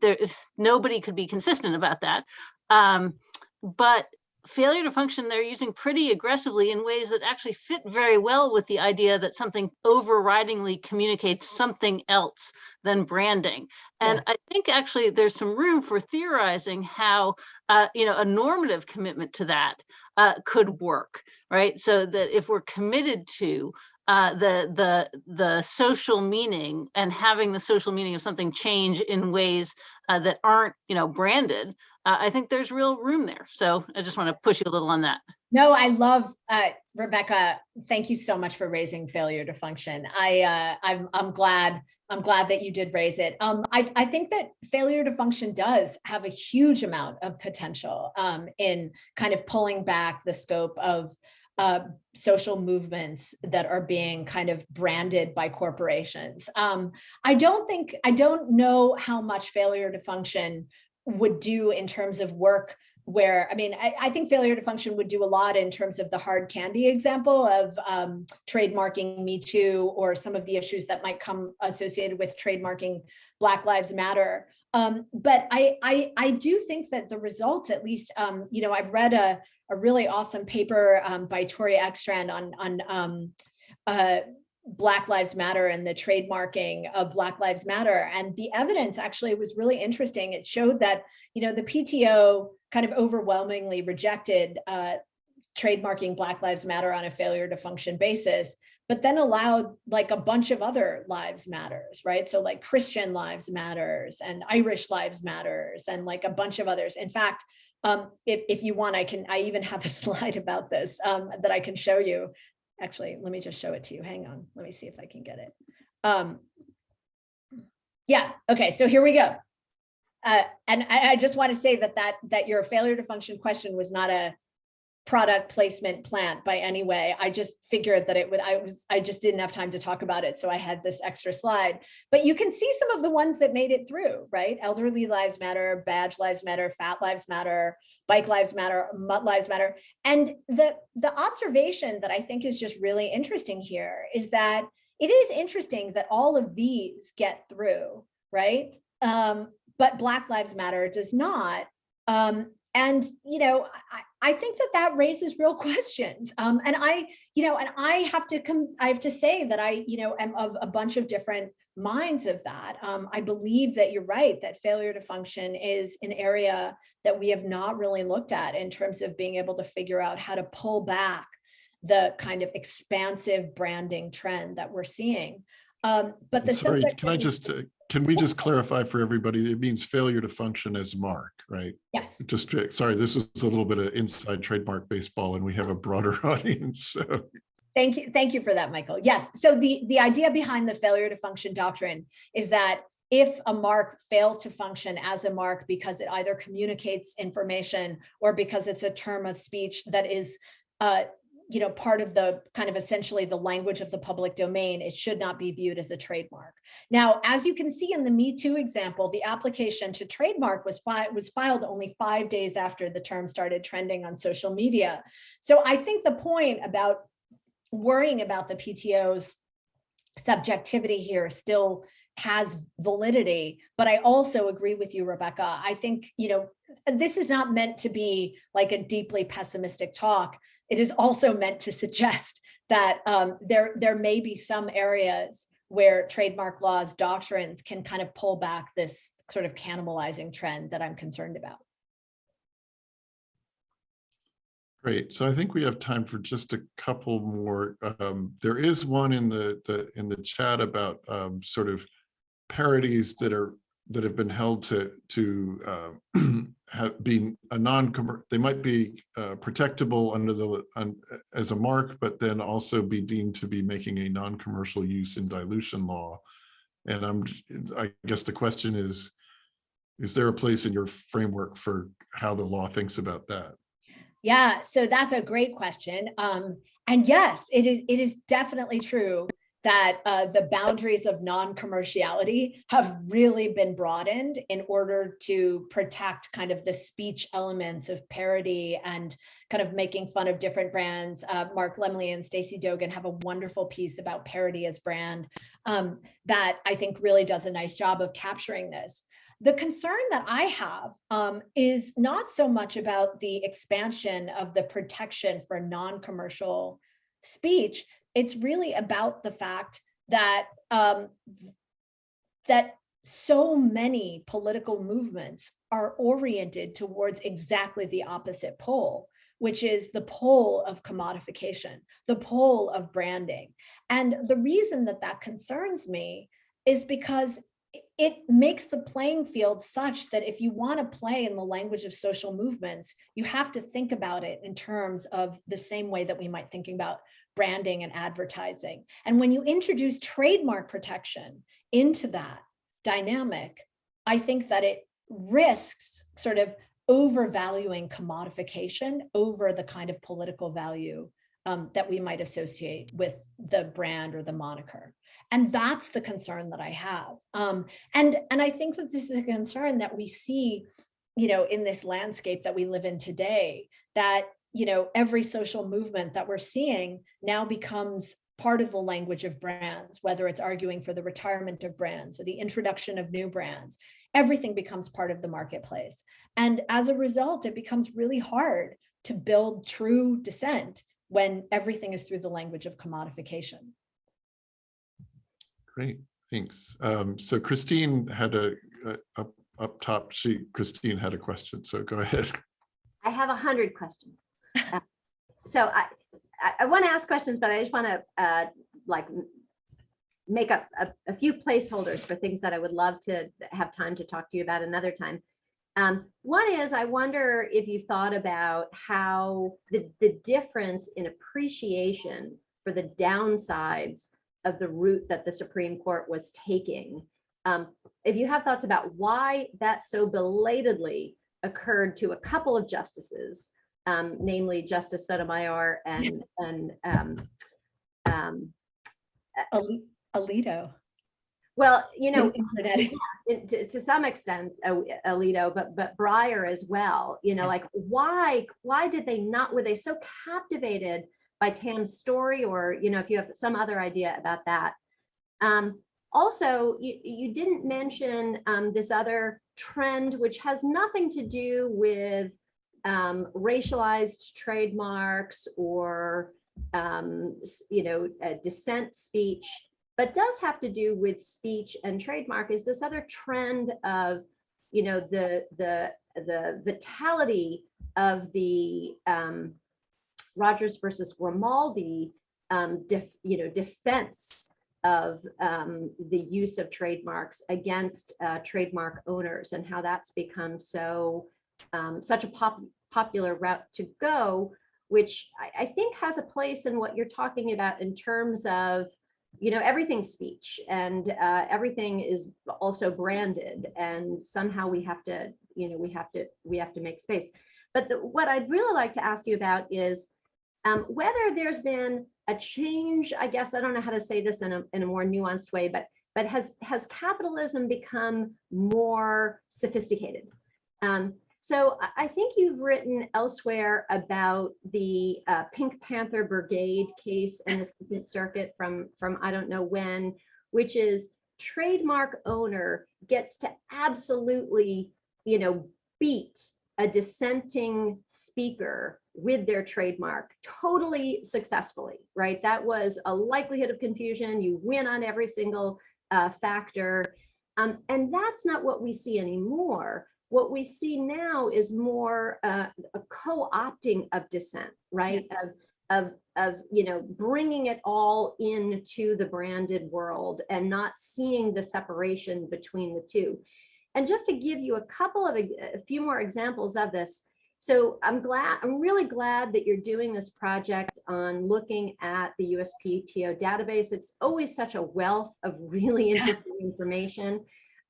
there is nobody could be consistent about that. Um, but failure to function, they're using pretty aggressively in ways that actually fit very well with the idea that something overridingly communicates something else than branding. And I think actually there's some room for theorizing how, uh, you know, a normative commitment to that uh, could work, right? So that if we're committed to uh, the the the social meaning and having the social meaning of something change in ways uh, that aren't, you know, branded, uh, I think there's real room there. So I just want to push you a little on that. No, I love, uh, Rebecca, thank you so much for raising failure to function. I, uh, I'm, I'm glad, I'm glad that you did raise it. Um, I, I think that failure to function does have a huge amount of potential um, in kind of pulling back the scope of uh, social movements that are being kind of branded by corporations. Um, I don't think, I don't know how much failure to function would do in terms of work where, I mean, I, I think failure to function would do a lot in terms of the hard candy example of um, trademarking Me Too or some of the issues that might come associated with trademarking Black Lives Matter. Um, but I, I, I do think that the results, at least, um, you know, I've read a, a really awesome paper um, by Tori Ekstrand on, on um, uh, Black Lives Matter and the trademarking of Black Lives Matter. And the evidence actually was really interesting. It showed that, you know, the PTO kind of overwhelmingly rejected uh, trademarking Black Lives Matter on a failure to function basis, but then allowed like a bunch of other lives matters, right? So like Christian lives matters and Irish lives matters and like a bunch of others. In fact, um, if, if you want, I can, I even have a (laughs) slide about this um, that I can show you. Actually, let me just show it to you. Hang on. Let me see if I can get it. Um, yeah, okay, so here we go. Uh, and I, I just want to say that that that your failure to function question was not a product placement plant by any way. I just figured that it would, I was, I just didn't have time to talk about it. So I had this extra slide, but you can see some of the ones that made it through, right? Elderly lives matter, badge lives matter, fat lives matter, bike lives matter, mutt lives matter. And the, the observation that I think is just really interesting here is that it is interesting that all of these get through, right? Um, but Black Lives Matter does not. Um, and, you know, I, I think that that raises real (laughs) questions. Um, and I, you know, and I have to come, I have to say that I, you know, am of a bunch of different minds of that. Um, I believe that you're right, that failure to function is an area that we have not really looked at in terms of being able to figure out how to pull back the kind of expansive branding trend that we're seeing. Um, but the Sorry, can I just, uh, can we just clarify for everybody, it means failure to function as mark, right? Yes. Just, sorry, this is a little bit of inside trademark baseball and we have a broader (laughs) audience, so. Thank you. Thank you for that, Michael. Yes. So the, the idea behind the failure to function doctrine is that if a mark failed to function as a mark because it either communicates information or because it's a term of speech that is, uh, you know, part of the kind of essentially the language of the public domain, it should not be viewed as a trademark. Now, as you can see in the Me Too example, the application to trademark was, fi- was filed only five days after the term started trending on social media. So I think the point about worrying about the PTO's subjectivity here still has validity, but I also agree with you, Rebecca. I think, you know, this is not meant to be like a deeply pessimistic talk. It is also meant to suggest that um, there, there may be some areas where trademark laws doctrines can kind of pull back this sort of cannibalizing trend that I'm concerned about. Great. So I think we have time for just a couple more. Um, there is one in the, the, in the chat about um, sort of parodies that are, that have been held to, to uh, (clears throat) have been a non, they might be uh, protectable under the, as a mark, but then also be deemed to be making a non-commercial use in dilution law. And I'm, I guess the question is, is there a place in your framework for how the law thinks about that? Yeah, so that's a great question. Um, and yes, it is, it is definitely true that uh, the boundaries of non-commerciality have really been broadened in order to protect kind of the speech elements of parody and kind of making fun of different brands. Uh, Mark Lemley and Stacey Dogan have a wonderful piece about parody as brand um, that I think really does a nice job of capturing this. The concern that I have um, is not so much about the expansion of the protection for non-commercial speech. It's really about the fact that um, that so many political movements are oriented towards exactly the opposite pole, which is the pole of commodification, the pole of branding. And the reason that that concerns me is because it makes the playing field such that if you want to play in the language of social movements, you have to think about it in terms of the same way that we might thinking about branding and advertising. And when you introduce trademark protection into that dynamic, I think that it risks sort of overvaluing commodification over the kind of political value um, that we might associate with the brand or the moniker. And that's the concern that I have. Um, and, and I think that this is a concern that we see, you know, in this landscape that we live in today, that, you know, every social movement that we're seeing now becomes part of the language of brands, whether it's arguing for the retirement of brands or the introduction of new brands, everything becomes part of the marketplace. And as a result, it becomes really hard to build true dissent when everything is through the language of commodification. Great, thanks. Um, so Christine had a, a- up, up top, she, Christine had a question, so go (laughs) ahead. I have a hundred questions. So I, I, I want to ask questions, but I just want to, uh, like, make up a, a few placeholders for things that I would love to have time to talk to you about another time. Um, one is, I wonder if you've thought about how the, the difference in appreciation for the downsides of the route that the Supreme Court was taking. Um, if you have thoughts about why that so belatedly occurred to a couple of justices, um, namely Justice Sotomayor and, and, um, um, Ali- Alito. well, you know, and Internet. it- to, to some extent, Alito, but, but Breyer as well, you know, like, why, why did they not, were they so captivated by Tam's story or, you know, if you have some other idea about that? Um, also, you, you didn't mention, um, this other trend, which has nothing to do with, um, racialized trademarks or, um, you know, dissent speech, but does have to do with speech and trademark is this other trend of, you know, the, the, the vitality of the, um, Rogers versus Grimaldi, um, def, you know, defense of um, the use of trademarks against uh, trademark owners and how that's become so um, such a pop, popular route to go, which I, I think has a place in what you're talking about in terms of, you know, everything's speech and uh, everything is also branded and somehow we have to, you know, we have to, we have to make space. But the, what I'd really like to ask you about is um, whether there's been a change, I guess, I don't know how to say this in a, in a more nuanced way, but, but has, has capitalism become more sophisticated? Um, so I, think you've written elsewhere about the uh, Pink Panther Brigade case in the Second Circuit from, from I don't know when, which is trademark owner gets to absolutely, you know, beat a dissenting speaker with their trademark totally successfully, right? That was a likelihood of confusion. You win on every single uh, factor. Um, and that's not what we see anymore. What we see now is more uh, a co-opting of dissent, right? Of, of, of, you know, bringing it all into the branded world and not seeing the separation between the two. And just to give you a couple of, a few more examples of this. So I'm glad, I'm really glad that you're doing this project on looking at the USPTO database. It's always such a wealth of really interesting information.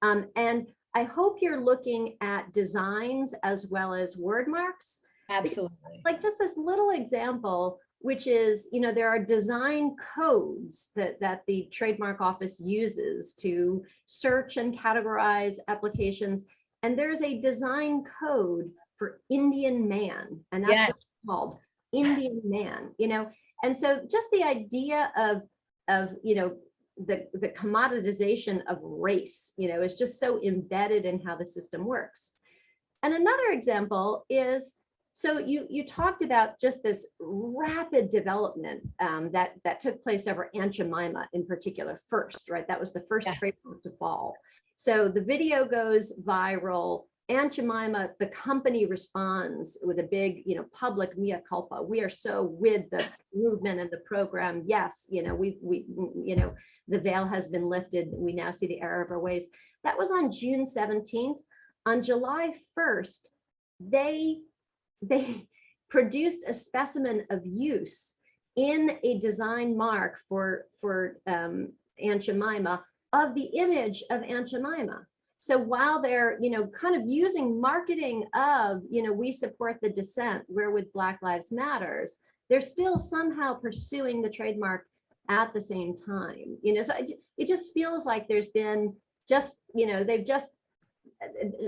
Um, and I hope you're looking at designs as well as word marks. Absolutely. Like just this little example, which is, you know, there are design codes that, that the trademark office uses to search and categorize applications. And there's a design code for Indian man, and that's Yes. called, Indian man, you know? And so just the idea of, of, you know, the, the commoditization of race, you know, is just so embedded in how the system works. And another example is, so you, you talked about just this rapid development um, that, that took place over Aunt Jemima in particular first, right? That was the first Yeah. trademark to fall. So the video goes viral. Aunt Jemima, the company responds with a big, you know, public mea culpa. We are so with the movement and the program. Yes, you know, we, we, you know, the veil has been lifted. We now see the error of our ways. That was on June 17th. On July 1st, they, they (laughs) produced a specimen of use in a design mark for, for um, Aunt Jemima of the image of Aunt Jemima. So while they're, you know, kind of using marketing of, you know, we support the dissent, where with Black Lives Matters, they're still somehow pursuing the trademark at the same time, you know, so it, it just feels like there's been just, you know, they've just,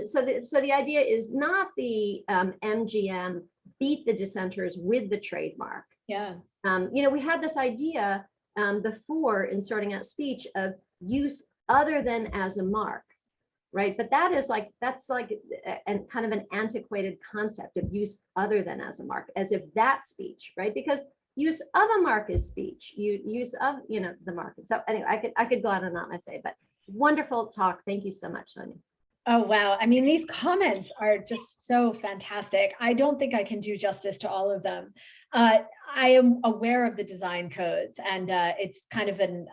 so the, so the idea is not the um, MGM beat the dissenters with the trademark. Yeah. Um, you know, we had this idea um, before in sorting out speech of use other than as a mark, right? But that is like, that's like and kind of an antiquated concept of use other than as a mark, as if that speech, right? Because use of a mark is speech, you use of, you know, the market. So anyway, I could, I could go on and on, I say, but wonderful talk. Thank you so much, Sonia. Oh, wow. I mean, these comments are just so fantastic. I don't think I can do justice to all of them. Uh, I am aware of the design codes and uh, it's kind of an,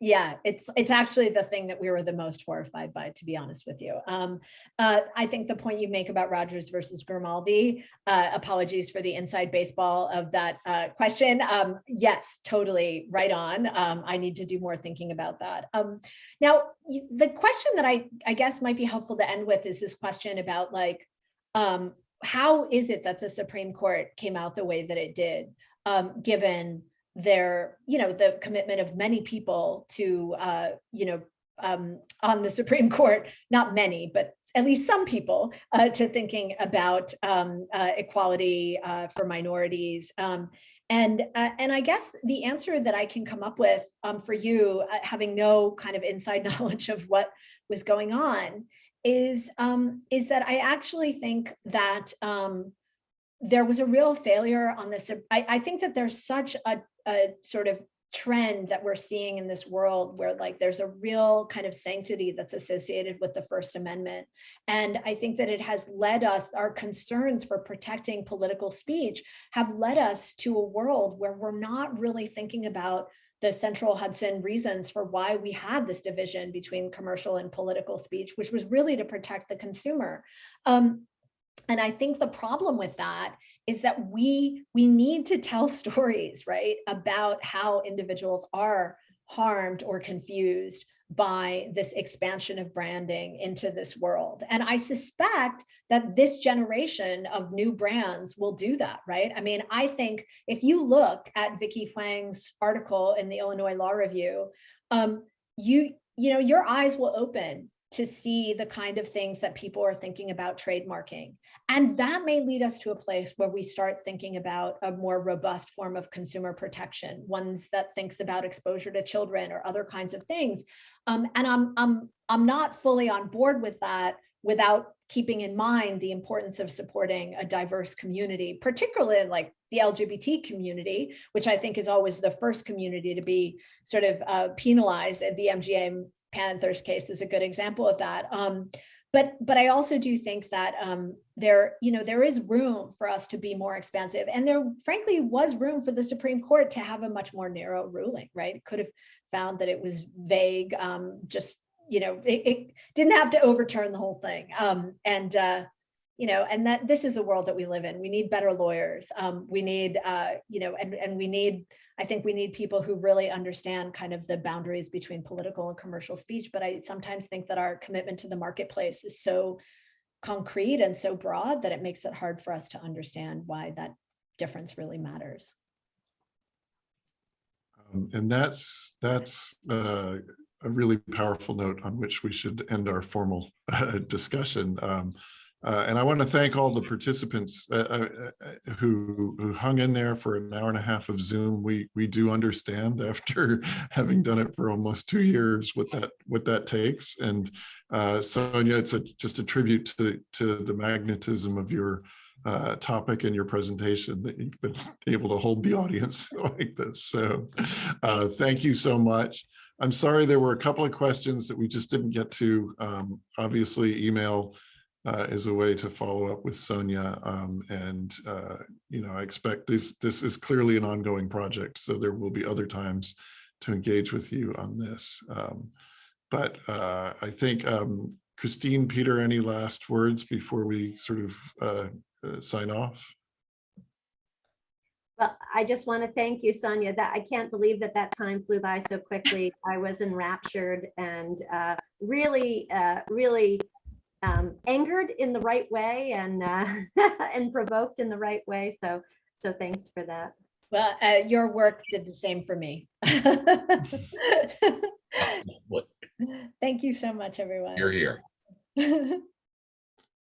yeah, it's it's actually the thing that we were the most horrified by, to be honest with you. Um, uh, I think the point you make about Rogers versus Grimaldi, uh, apologies for the inside baseball of that uh, question. Um, yes, totally right on. Um, I need to do more thinking about that. Um, now, the question that I, I guess might be helpful to end with is this question about like, um, how is it that the Supreme Court came out the way that it did, um, given their, you know, the commitment of many people to, uh, you know, um, on the Supreme (laughs) Court, not many, but at least some people uh, to thinking about um, uh, equality uh, for minorities. Um, and, uh, and I guess the answer that I can come up with um, for you, uh, having no kind of inside (laughs) knowledge of what was going on, is, um, is that I actually think that um, there was a real failure on this. I, I think that there's such a, a sort of trend that we're seeing in this world where like there's a real kind of sanctity that's associated with the First Amendment. And I think that it has led us, our concerns for protecting political speech have led us to a world where we're not really thinking about the central Hudson reasons for why we had this division between commercial and political speech, which was really to protect the consumer. Um, and I think the problem with that is that we we need to tell (laughs) stories, right, about how individuals are harmed or confused by this expansion of branding into this world. And I suspect that this generation of new brands will do that, right? I mean, I think if you look at Vicky Huang's article in the Illinois Law Review, um, you, you know, your eyes will open to see the kind of things that people are thinking about trademarking. And that may lead us to a place where we start thinking about a more robust form of consumer protection, ones that thinks about exposure to children or other kinds of things. Um, and I'm, I'm, I'm not fully on board with that without keeping in mind the importance of supporting a diverse community, particularly like the LGBT community, which I think is always the first community to be sort of uh, penalized. At the MGM Panthers case is a good example of that. Um, but but I also do think that um, there you know there is room for us to be more expansive, and there frankly was room for the Supreme Court to have a much more narrow ruling. Right, it could have found that it was vague. Um, just you know, it, it, didn't have to overturn the whole thing. Um, and uh, you know, and that this is the world that we live in. We need better lawyers. Um, we need uh, you know, and and we need I think we need people who really understand kind of the boundaries between political and commercial speech. But I sometimes think that our commitment to the marketplace is so concrete and so broad that it makes it hard for us to understand why that difference really matters. Um, And that's, that's uh, a really powerful note on which we should end our formal uh, discussion. Um, uh, and I want to thank all the participants uh, uh, uh, who who hung in there for an hour and a half of Zoom. We we do understand (laughs) after having done it for almost two years what that what that takes. And uh, Sonia, it's a, just a tribute to to the magnetism of your uh, topic and your presentation that you've been able to hold the audience (laughs) like this. So thank you so much. I'm sorry there were a couple of questions that we just didn't get to. Um, obviously, email uh, is a way to follow up with Sonia. Um, and, uh, you know, I expect this, this is clearly an ongoing project, so there will be other times to engage with you on this. Um, but uh, I think, um, Christine, Peter, any last words before we sort of uh, uh, sign off? Well, I just want to thank you, Sonia, that I can't believe that that time flew by so quickly. I was enraptured and uh, really, really um, angered in the right way and uh, (laughs) and provoked in the right way. So, so thanks for that. Well, uh, your work did the same for me. (laughs) (laughs) What- Thank you so much, everyone. You're here.